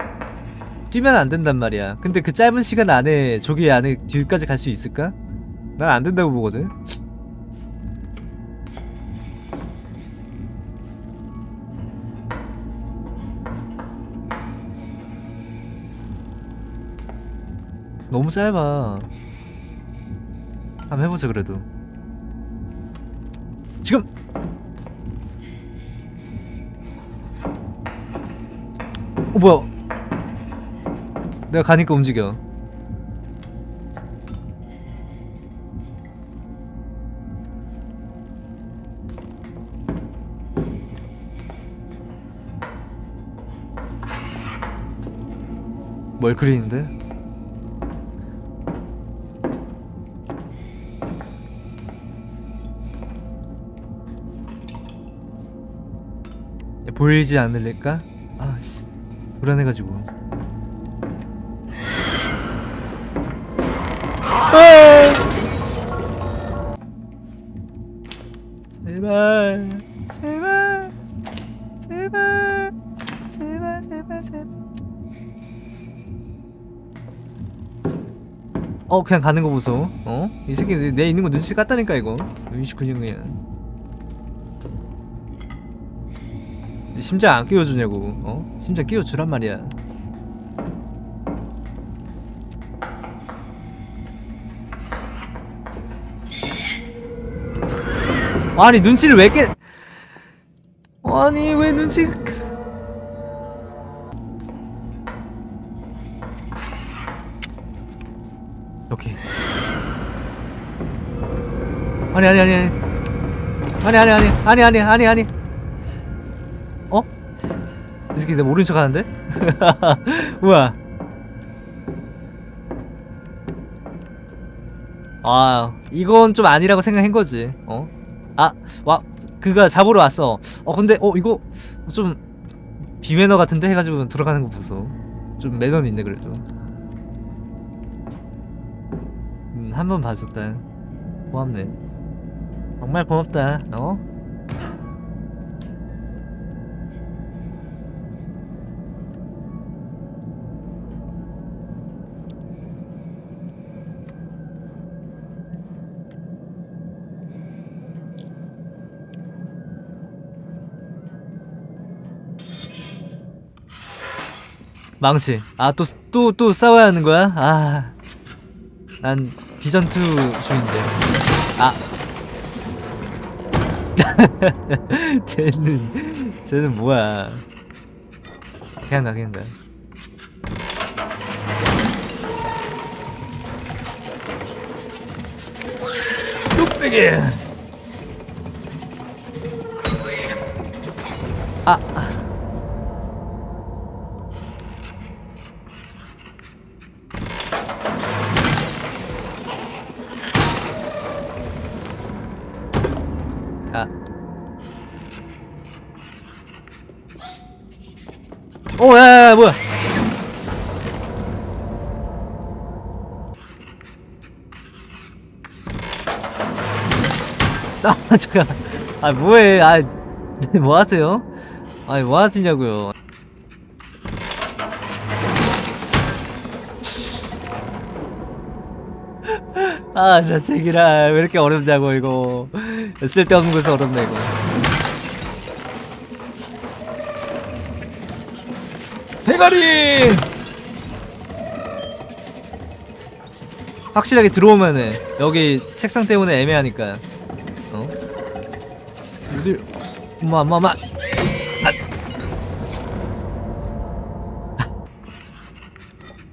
뛰면 안 된단 말이야 근데 그 짧은 시간 안에 저기 안에 뒤까지 갈 수 있을까? 난 안 된다고 보거든 너무 짧아. 한번 해보자 그래도. 지금! 어 뭐야? 내가 가니까 움직여. 뭘 그리는데? 보이지 않을까? 아씨 불안해가지고 아! 제발 제발 제발 제발 제발 제발 어 그냥 가는 거 보소 어? 이 새끼 내, 내 있는 거 눈치 깠다니까 이거 29년이야 심장 안 끼워주냐고 어? 심장 끼워주란 말이야. 아니 눈치를 왜 깨... 아니 왜 눈치... 오케이. 아니 아니 아니 아니. 아니 아니 아니 아니 아니 아니. 아니 새끼 내 모른 척 하는데? 우와 아 이건 좀 아니라고 생각한 거지 어? 아, 와, 그가 잡으러 왔어. 어, 근데, 어, 이거 좀 비매너 같은데 해가지고 들어가는 거 보소. 좀 매너는 있네 그래도. 음, 한 번 봐줬다. 고맙네. 정말 고맙다. 어? 망치. 아, 또, 또, 또 싸워야 하는 거야? 아. 난 비전2 중인데. 아. 쟤는, 쟤는 뭐야. 그냥 가, 그냥 가. 뚝배기! 아. 아. 오, 야, 야, 야, 뭐야? 아, 잠깐. 아, 뭐해? 아, 뭐 하세요? 아니, 뭐 하시냐고요? 아, 나 제기라 왜 이렇게 어렵냐고 이거. 쓸데없는 곳에서 어렵네 이거. 대가리! 확실하게 들어오면은 여기 책상 때문에 애매하니까. 어? 어딜? 엄마. 아.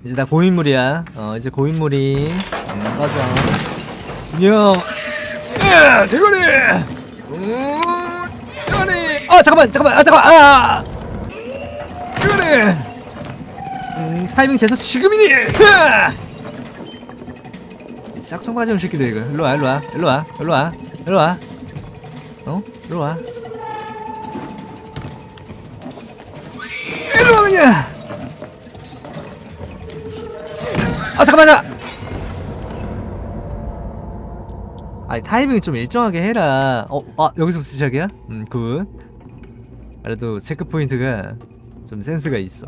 이제 나 고인물이야. 어, 이제 고인물이. 음, 꺼져. 안녕. 야, 대가리. 음, 대가리. 아, 잠깐만, 잠깐만, 아, 잠깐만, 아. 대가리. 음, 타이밍 재서 지금이니. 싹통 가져온 새끼들 이거. 일로 와, 일로 와, 일로 와, 일로 와, 일로 와. 어? 일로 와. 일로 와 그냥. 아 잠깐만요. 아니 타이밍 좀 일정하게 해라. 어, 아 여기서부터 시작이야? 음, good. 그래도 체크 포인트가 좀 센스가 있어.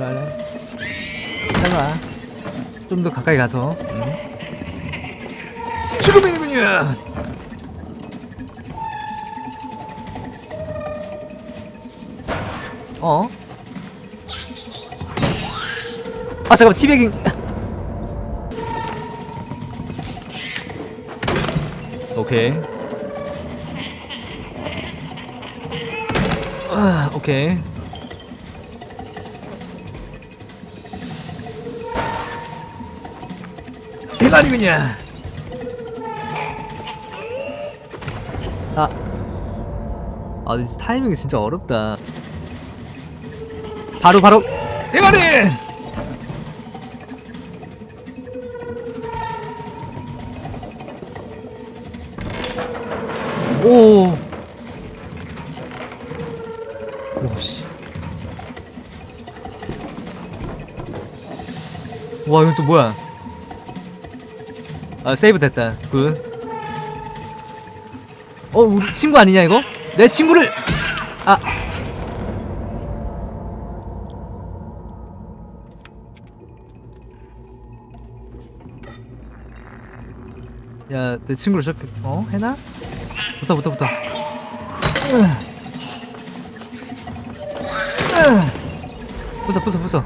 일로 와. 일로 와. 좀 더 가까이 가서. 음. 지금이군요. 어? 아 잠깐만 티베깅 오케이 아 오케이 대가리군요 아 아, 근데 타이밍이 진짜 어렵다. 바로 바로 대가리. 오. 오씨. 와 이건 또 뭐야? 아 세이브 됐다. 굿. 어 우리 친구 아니냐 이거? 내 친구를 아 야, 내 친구를 저렇게 어? 해나? 붙어 붙어 붙어. 부숴 부숴 부숴.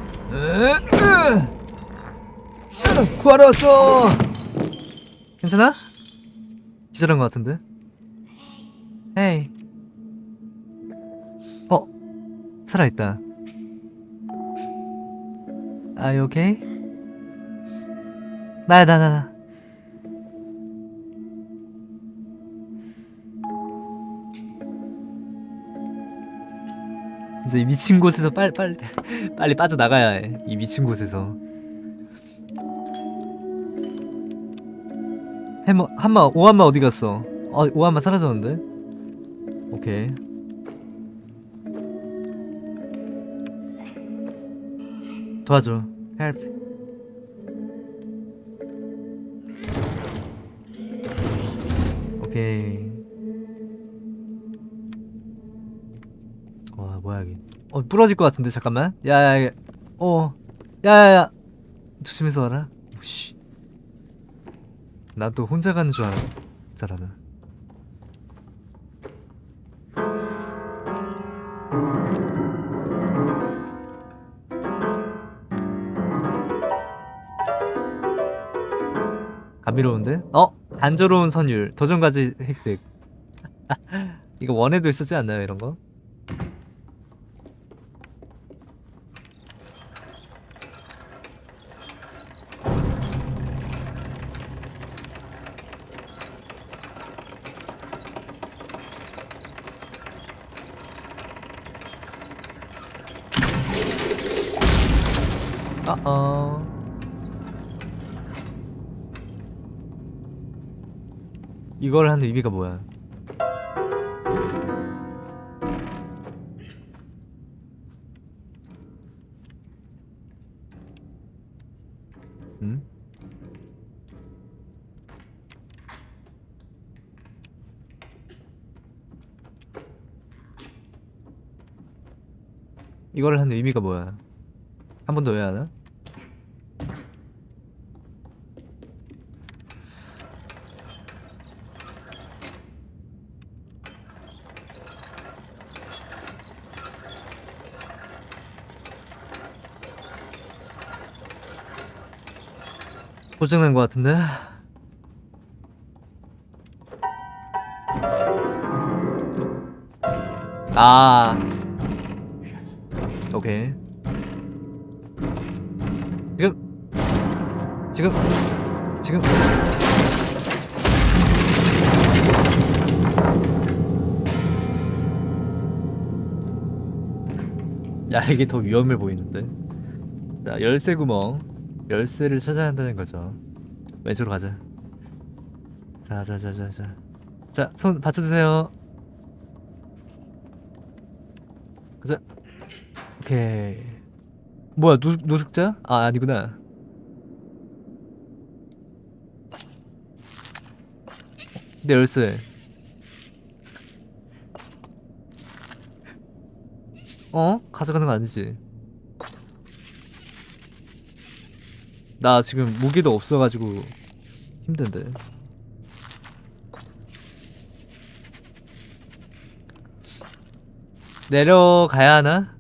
구하러 왔어. 괜찮아? 기절한 것 같은데. 헤이. 어, 살아있다. Are you okay? 나야, 나, 나, 나. 이제 이 미친 곳에서 빨리, 빨리, 빨리 빠져나가야 해. 이 미친 곳에서. 해머, 한마, 오한마 어디 갔어? 어, 오한마 사라졌는데? 오케이. 도와줘. help. 오케이. 와 뭐야 여기. 어 부러질 것 같은데 잠깐만. 야 야 야. 어. 야 야 야. 조심해서 와라. 오씨. 나도 혼자 가는 줄 알았잖아 감미로운데? 어? 단조로운 선율 도전과제 획득 이거 원에도 있었지 않나요 이런거? 이걸 하는 의미가 뭐야 응? 이걸 하는 의미가 뭐야 한 번 더 해야 하나? 고장난 것 같은데? 아. 오케이. 지금. 지금. 지금. 야 이게 더 위험해 보이는데? 자 열쇠 구멍 열쇠를 찾아야 한다는 거죠. 왼쪽으로 가자. 자자자자자. 자 손 받쳐주세요. 가자. 오케이. 뭐야 노, 노숙자? 아 아니구나. 내 열쇠. 어? 가져가는 거 아니지 나 지금 무기도 없어가지고 힘든데. 내려가야 하나?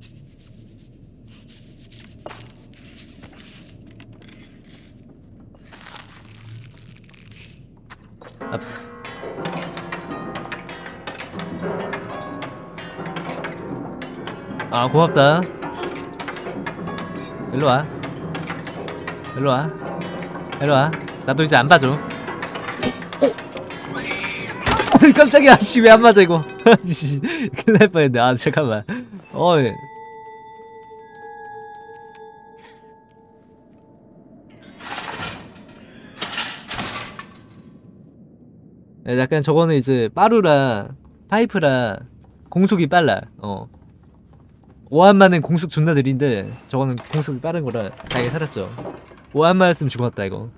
아, 아 고맙다. 일로와 일로와. 일로와. 나도 이제 안 봐줘. 어? 깜짝이야. 씨 왜 안 맞아 이거? 씨, 큰일 날 뻔했네. 아 잠깐만. 어이 야, 약간 저거는 이제 빠루라 파이프라 공속이 빨라. 어. 오한마는 공속 존나 느린데 저거는 공속이 빠른 거라 다행히 살았죠 오한마였으면 죽었다 이거.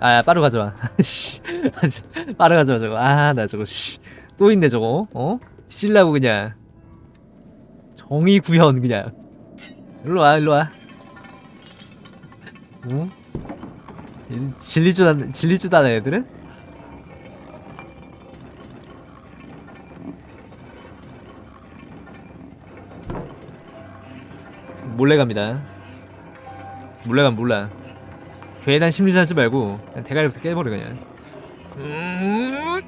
아 빠루 가져와. 씨. 빠루 가져와 저거. 아 나 저거 씨또 있네 저거. 어? 찔라고 그냥. 정의 구현 그냥. 일로와 일로와. 어? 진리주다 진리주다는 애들은? 몰래 갑니다. 몰래 가면 몰라. 괜한 심리전 하지 말고 그냥 대가리부터 깨버려 그냥. 음,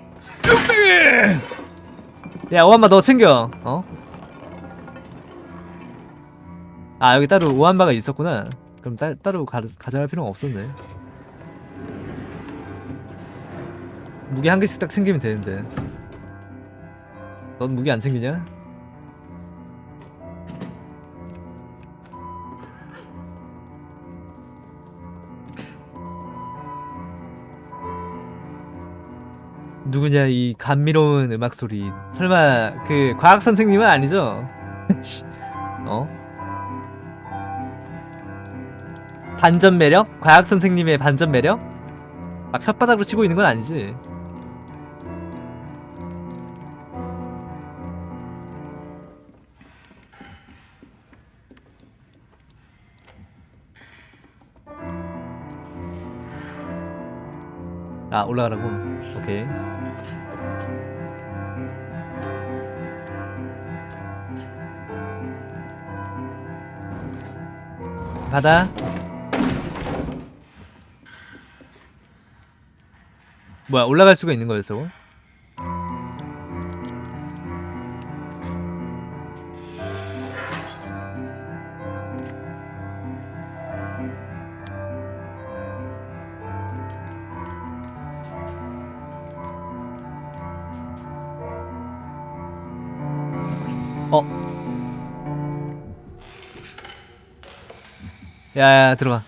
야 오한마 너 챙겨. 어? 아 여기 따로 오한마가 있었구나. 그럼 따, 따로 가, 가져갈 필요가 없었네. 무기 한 개씩 딱 챙기면 되는데. 넌 무기 안 챙기냐? 누구냐 이 감미로운 음악 소리 설마 그 과학 선생님은 아니죠? 어? 반전 매력? 과학 선생님의 반전 매력? 막 혓바닥으로 치고 있는 건 아니지? 아 올라가라고? 오케이 바다 뭐야 올라갈 수가 있는 거였어? 야야 들어가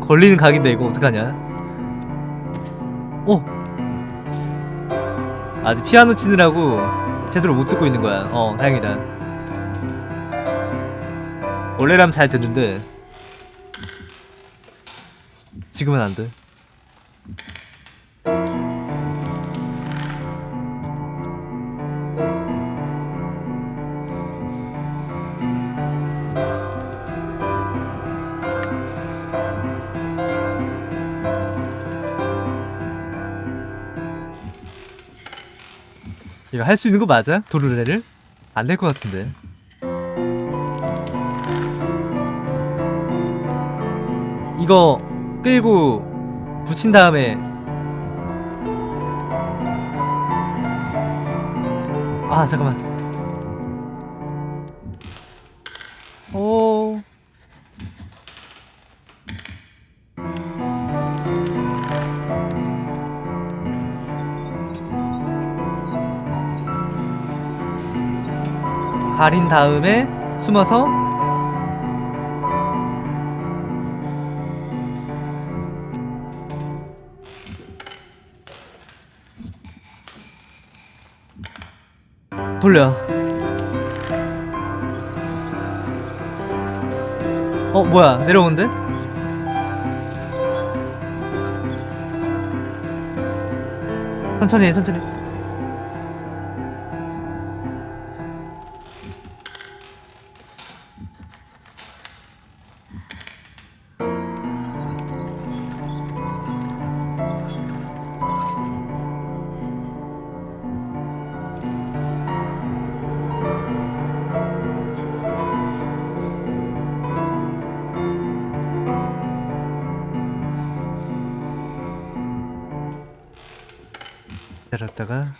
걸리는 각인데 이거 어떡하냐? 오! 아직 피아노 치느라고 제대로 못 듣고 있는 거야. 어 다행이다. 원래라면 잘 듣는데 지금은 안돼 이거 할 수 있는 거 맞아? 도르래를? 안 될 것 같은데 이거 끌고 붙인 다음에 아 잠깐만 가린 다음에 숨어서 돌려. 어 뭐야? 내려오는데? 천천히 해 천천히 기다렸다가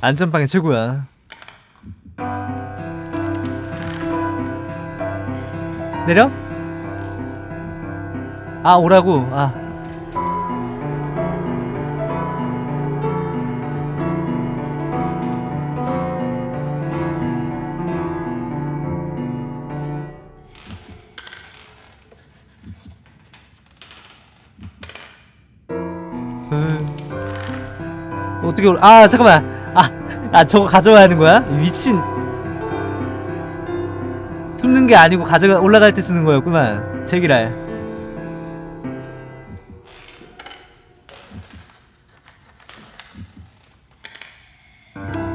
안전방이 최고야. 내려? 아 오라고. 아 어떻게 올... 아 잠깐만. 아, 아 저거 가져와야 하는 거야? 미친. 숨는 게 아니고 가져가 올라갈 때 쓰는 거였구만. 제기랄.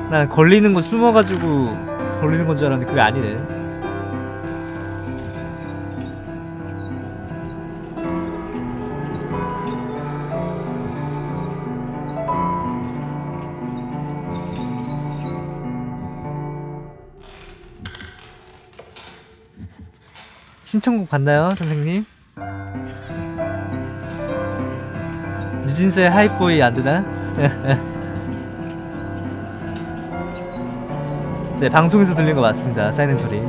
난 걸리는 거 숨어가지고 걸리는 건 줄 알았는데 그게 아니네 신청곡 봤나요, 선생님? 유진스의 하이보이 안 되나? 네, 방송에서 들린 거 맞습니다. 사이렌 소리.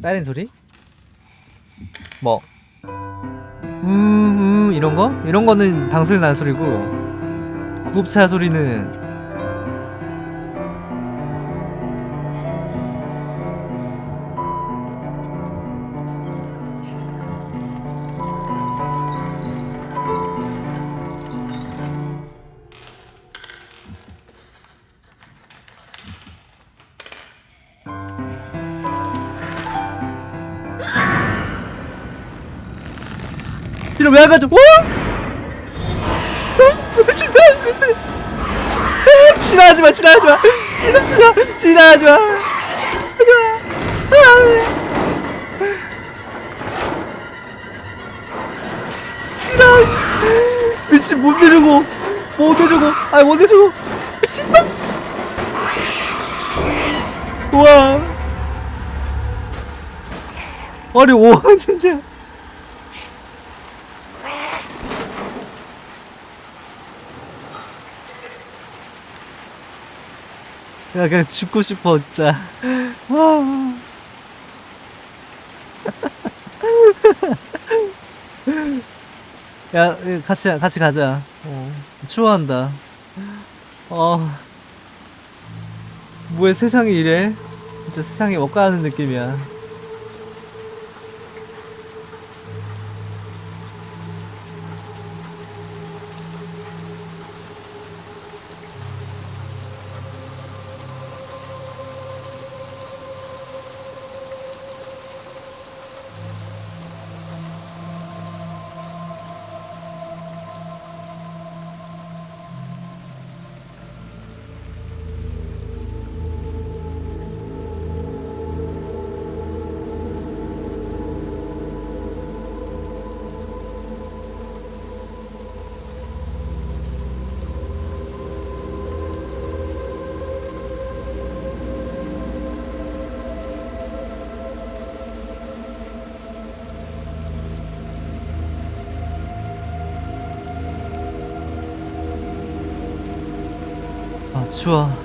사이렌 소리? 뭐? 우우 이런 거? 이런 거는 방송에서 나는 소리고 구급차 소리는 가져? 어? 어? 미친 미친. 아, 지나가지 마 지나가지 마. 지나가지 마 지나가지 마. 지나 지나 미친 못 내리고. 뭔데 저거 아이 뭔데 저거 씨발. 우와. 아니 오 진짜 야 그냥 죽고 싶어 진짜. 아. 야 같이 같이 가자. 어, 추워한다. 어. 뭐야 세상이 이래? 진짜 세상이 엇가는 느낌이야 추워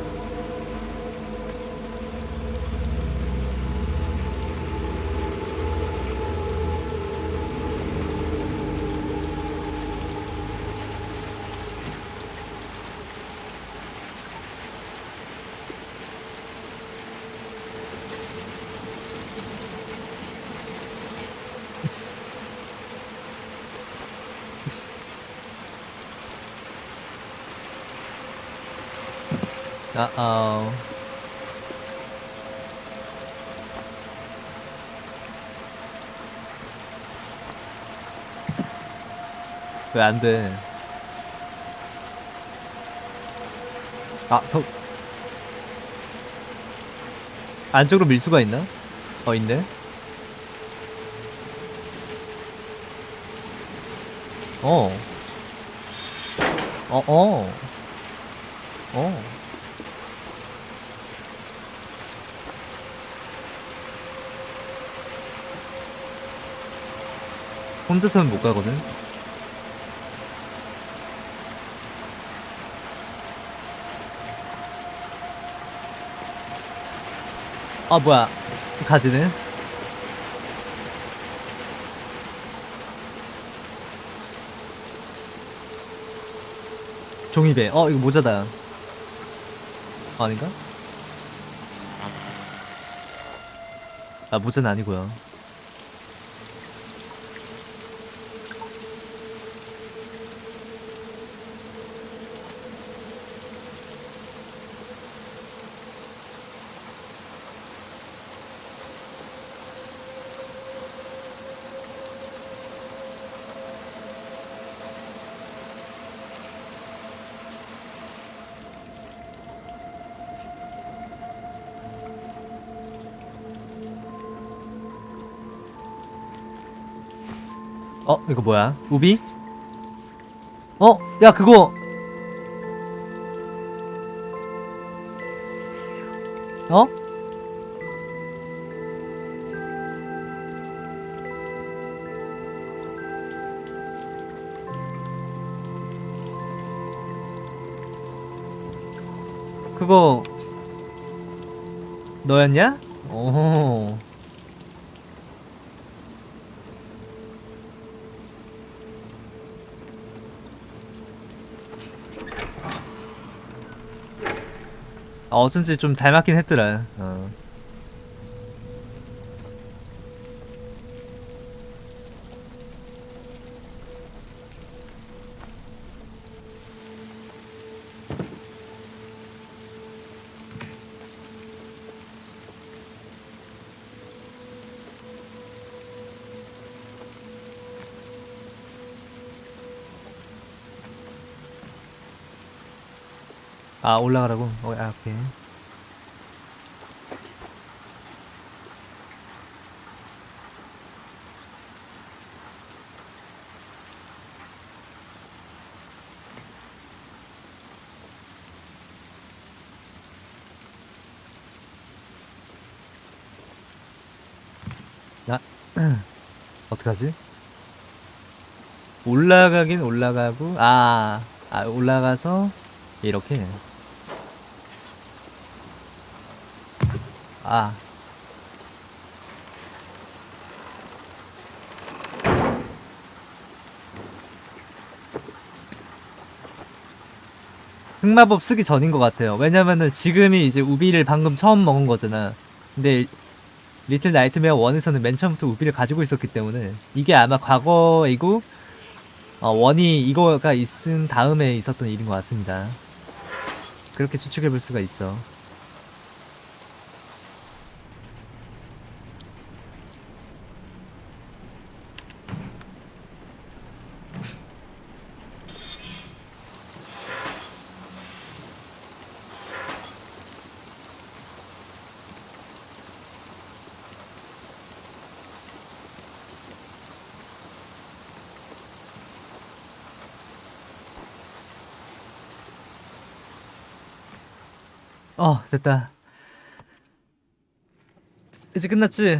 아어 왜 안 돼 아, 더 안쪽으로 밀 수가 있나? 어, 있네. 어. 어, 어. 어. 혼자서는 못 가거든. 아 뭐야. 가지는 종이배. 어 이거 모자다. 아, 아닌가? 아 모자는 아니고요 어 이거 뭐야 우비? 어? 야 그거 어? 그거 너였냐? 어쩐지 좀 닮았긴 했더라. 어. 아 올라가라고? 어, 아 오케이 어떡하지? 올라가긴 올라가고 아, 아 올라가서 이렇게 아. 흑마법 쓰기 전인 것 같아요. 왜냐면은 지금이 이제 우비를 방금 처음 먹은 거잖아. 근데 Little Nightmare 1에서는 맨 처음부터 우비를 가지고 있었기 때문에 이게 아마 과거이고 어, 원이 이거가 있은 다음에 있었던 일인 것 같습니다. 그렇게 추측해 볼 수가 있죠. 어, 됐다. 이제 끝났지?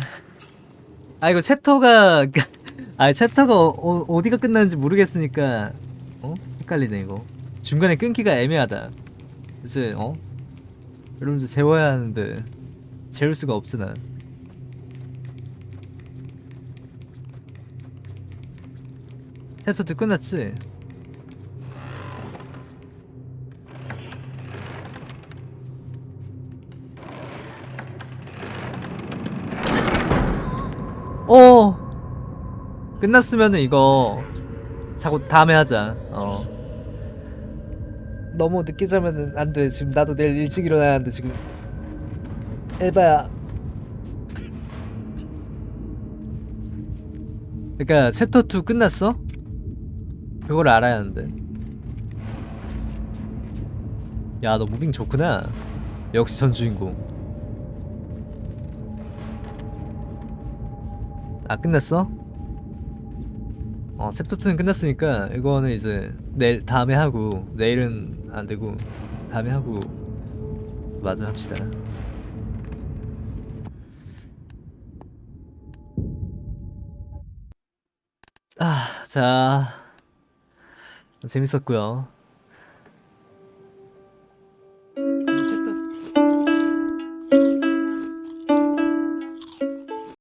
아, 이거 챕터가, 아, 챕터가 어, 어, 디가 끝나는지 모르겠으니까, 어? 헷갈리네, 이거. 중간에 끊기가 애매하다. 이제, 어? 여러분들 재워야 하는데, 재울 수가 없어, 난. 챕터 2 끝났지? 끝났으면은 이거 자고 다음에 하자. 어. 너무 늦게 자면은 안 돼. 지금 나도 내일 일찍 일어나야 하는데 지금. 에바야. 그니까 챕터 2 끝났어? 그걸 알아야 하는데. 야 너 moving 좋구나. 역시 전 주인공. 아 끝났어? 어 챕터 2는 끝났으니까 이거는 이제 내일 다음에 하고 내일은 안 되고 다음에 하고 마저 합시다. 아, 자 재밌었고요.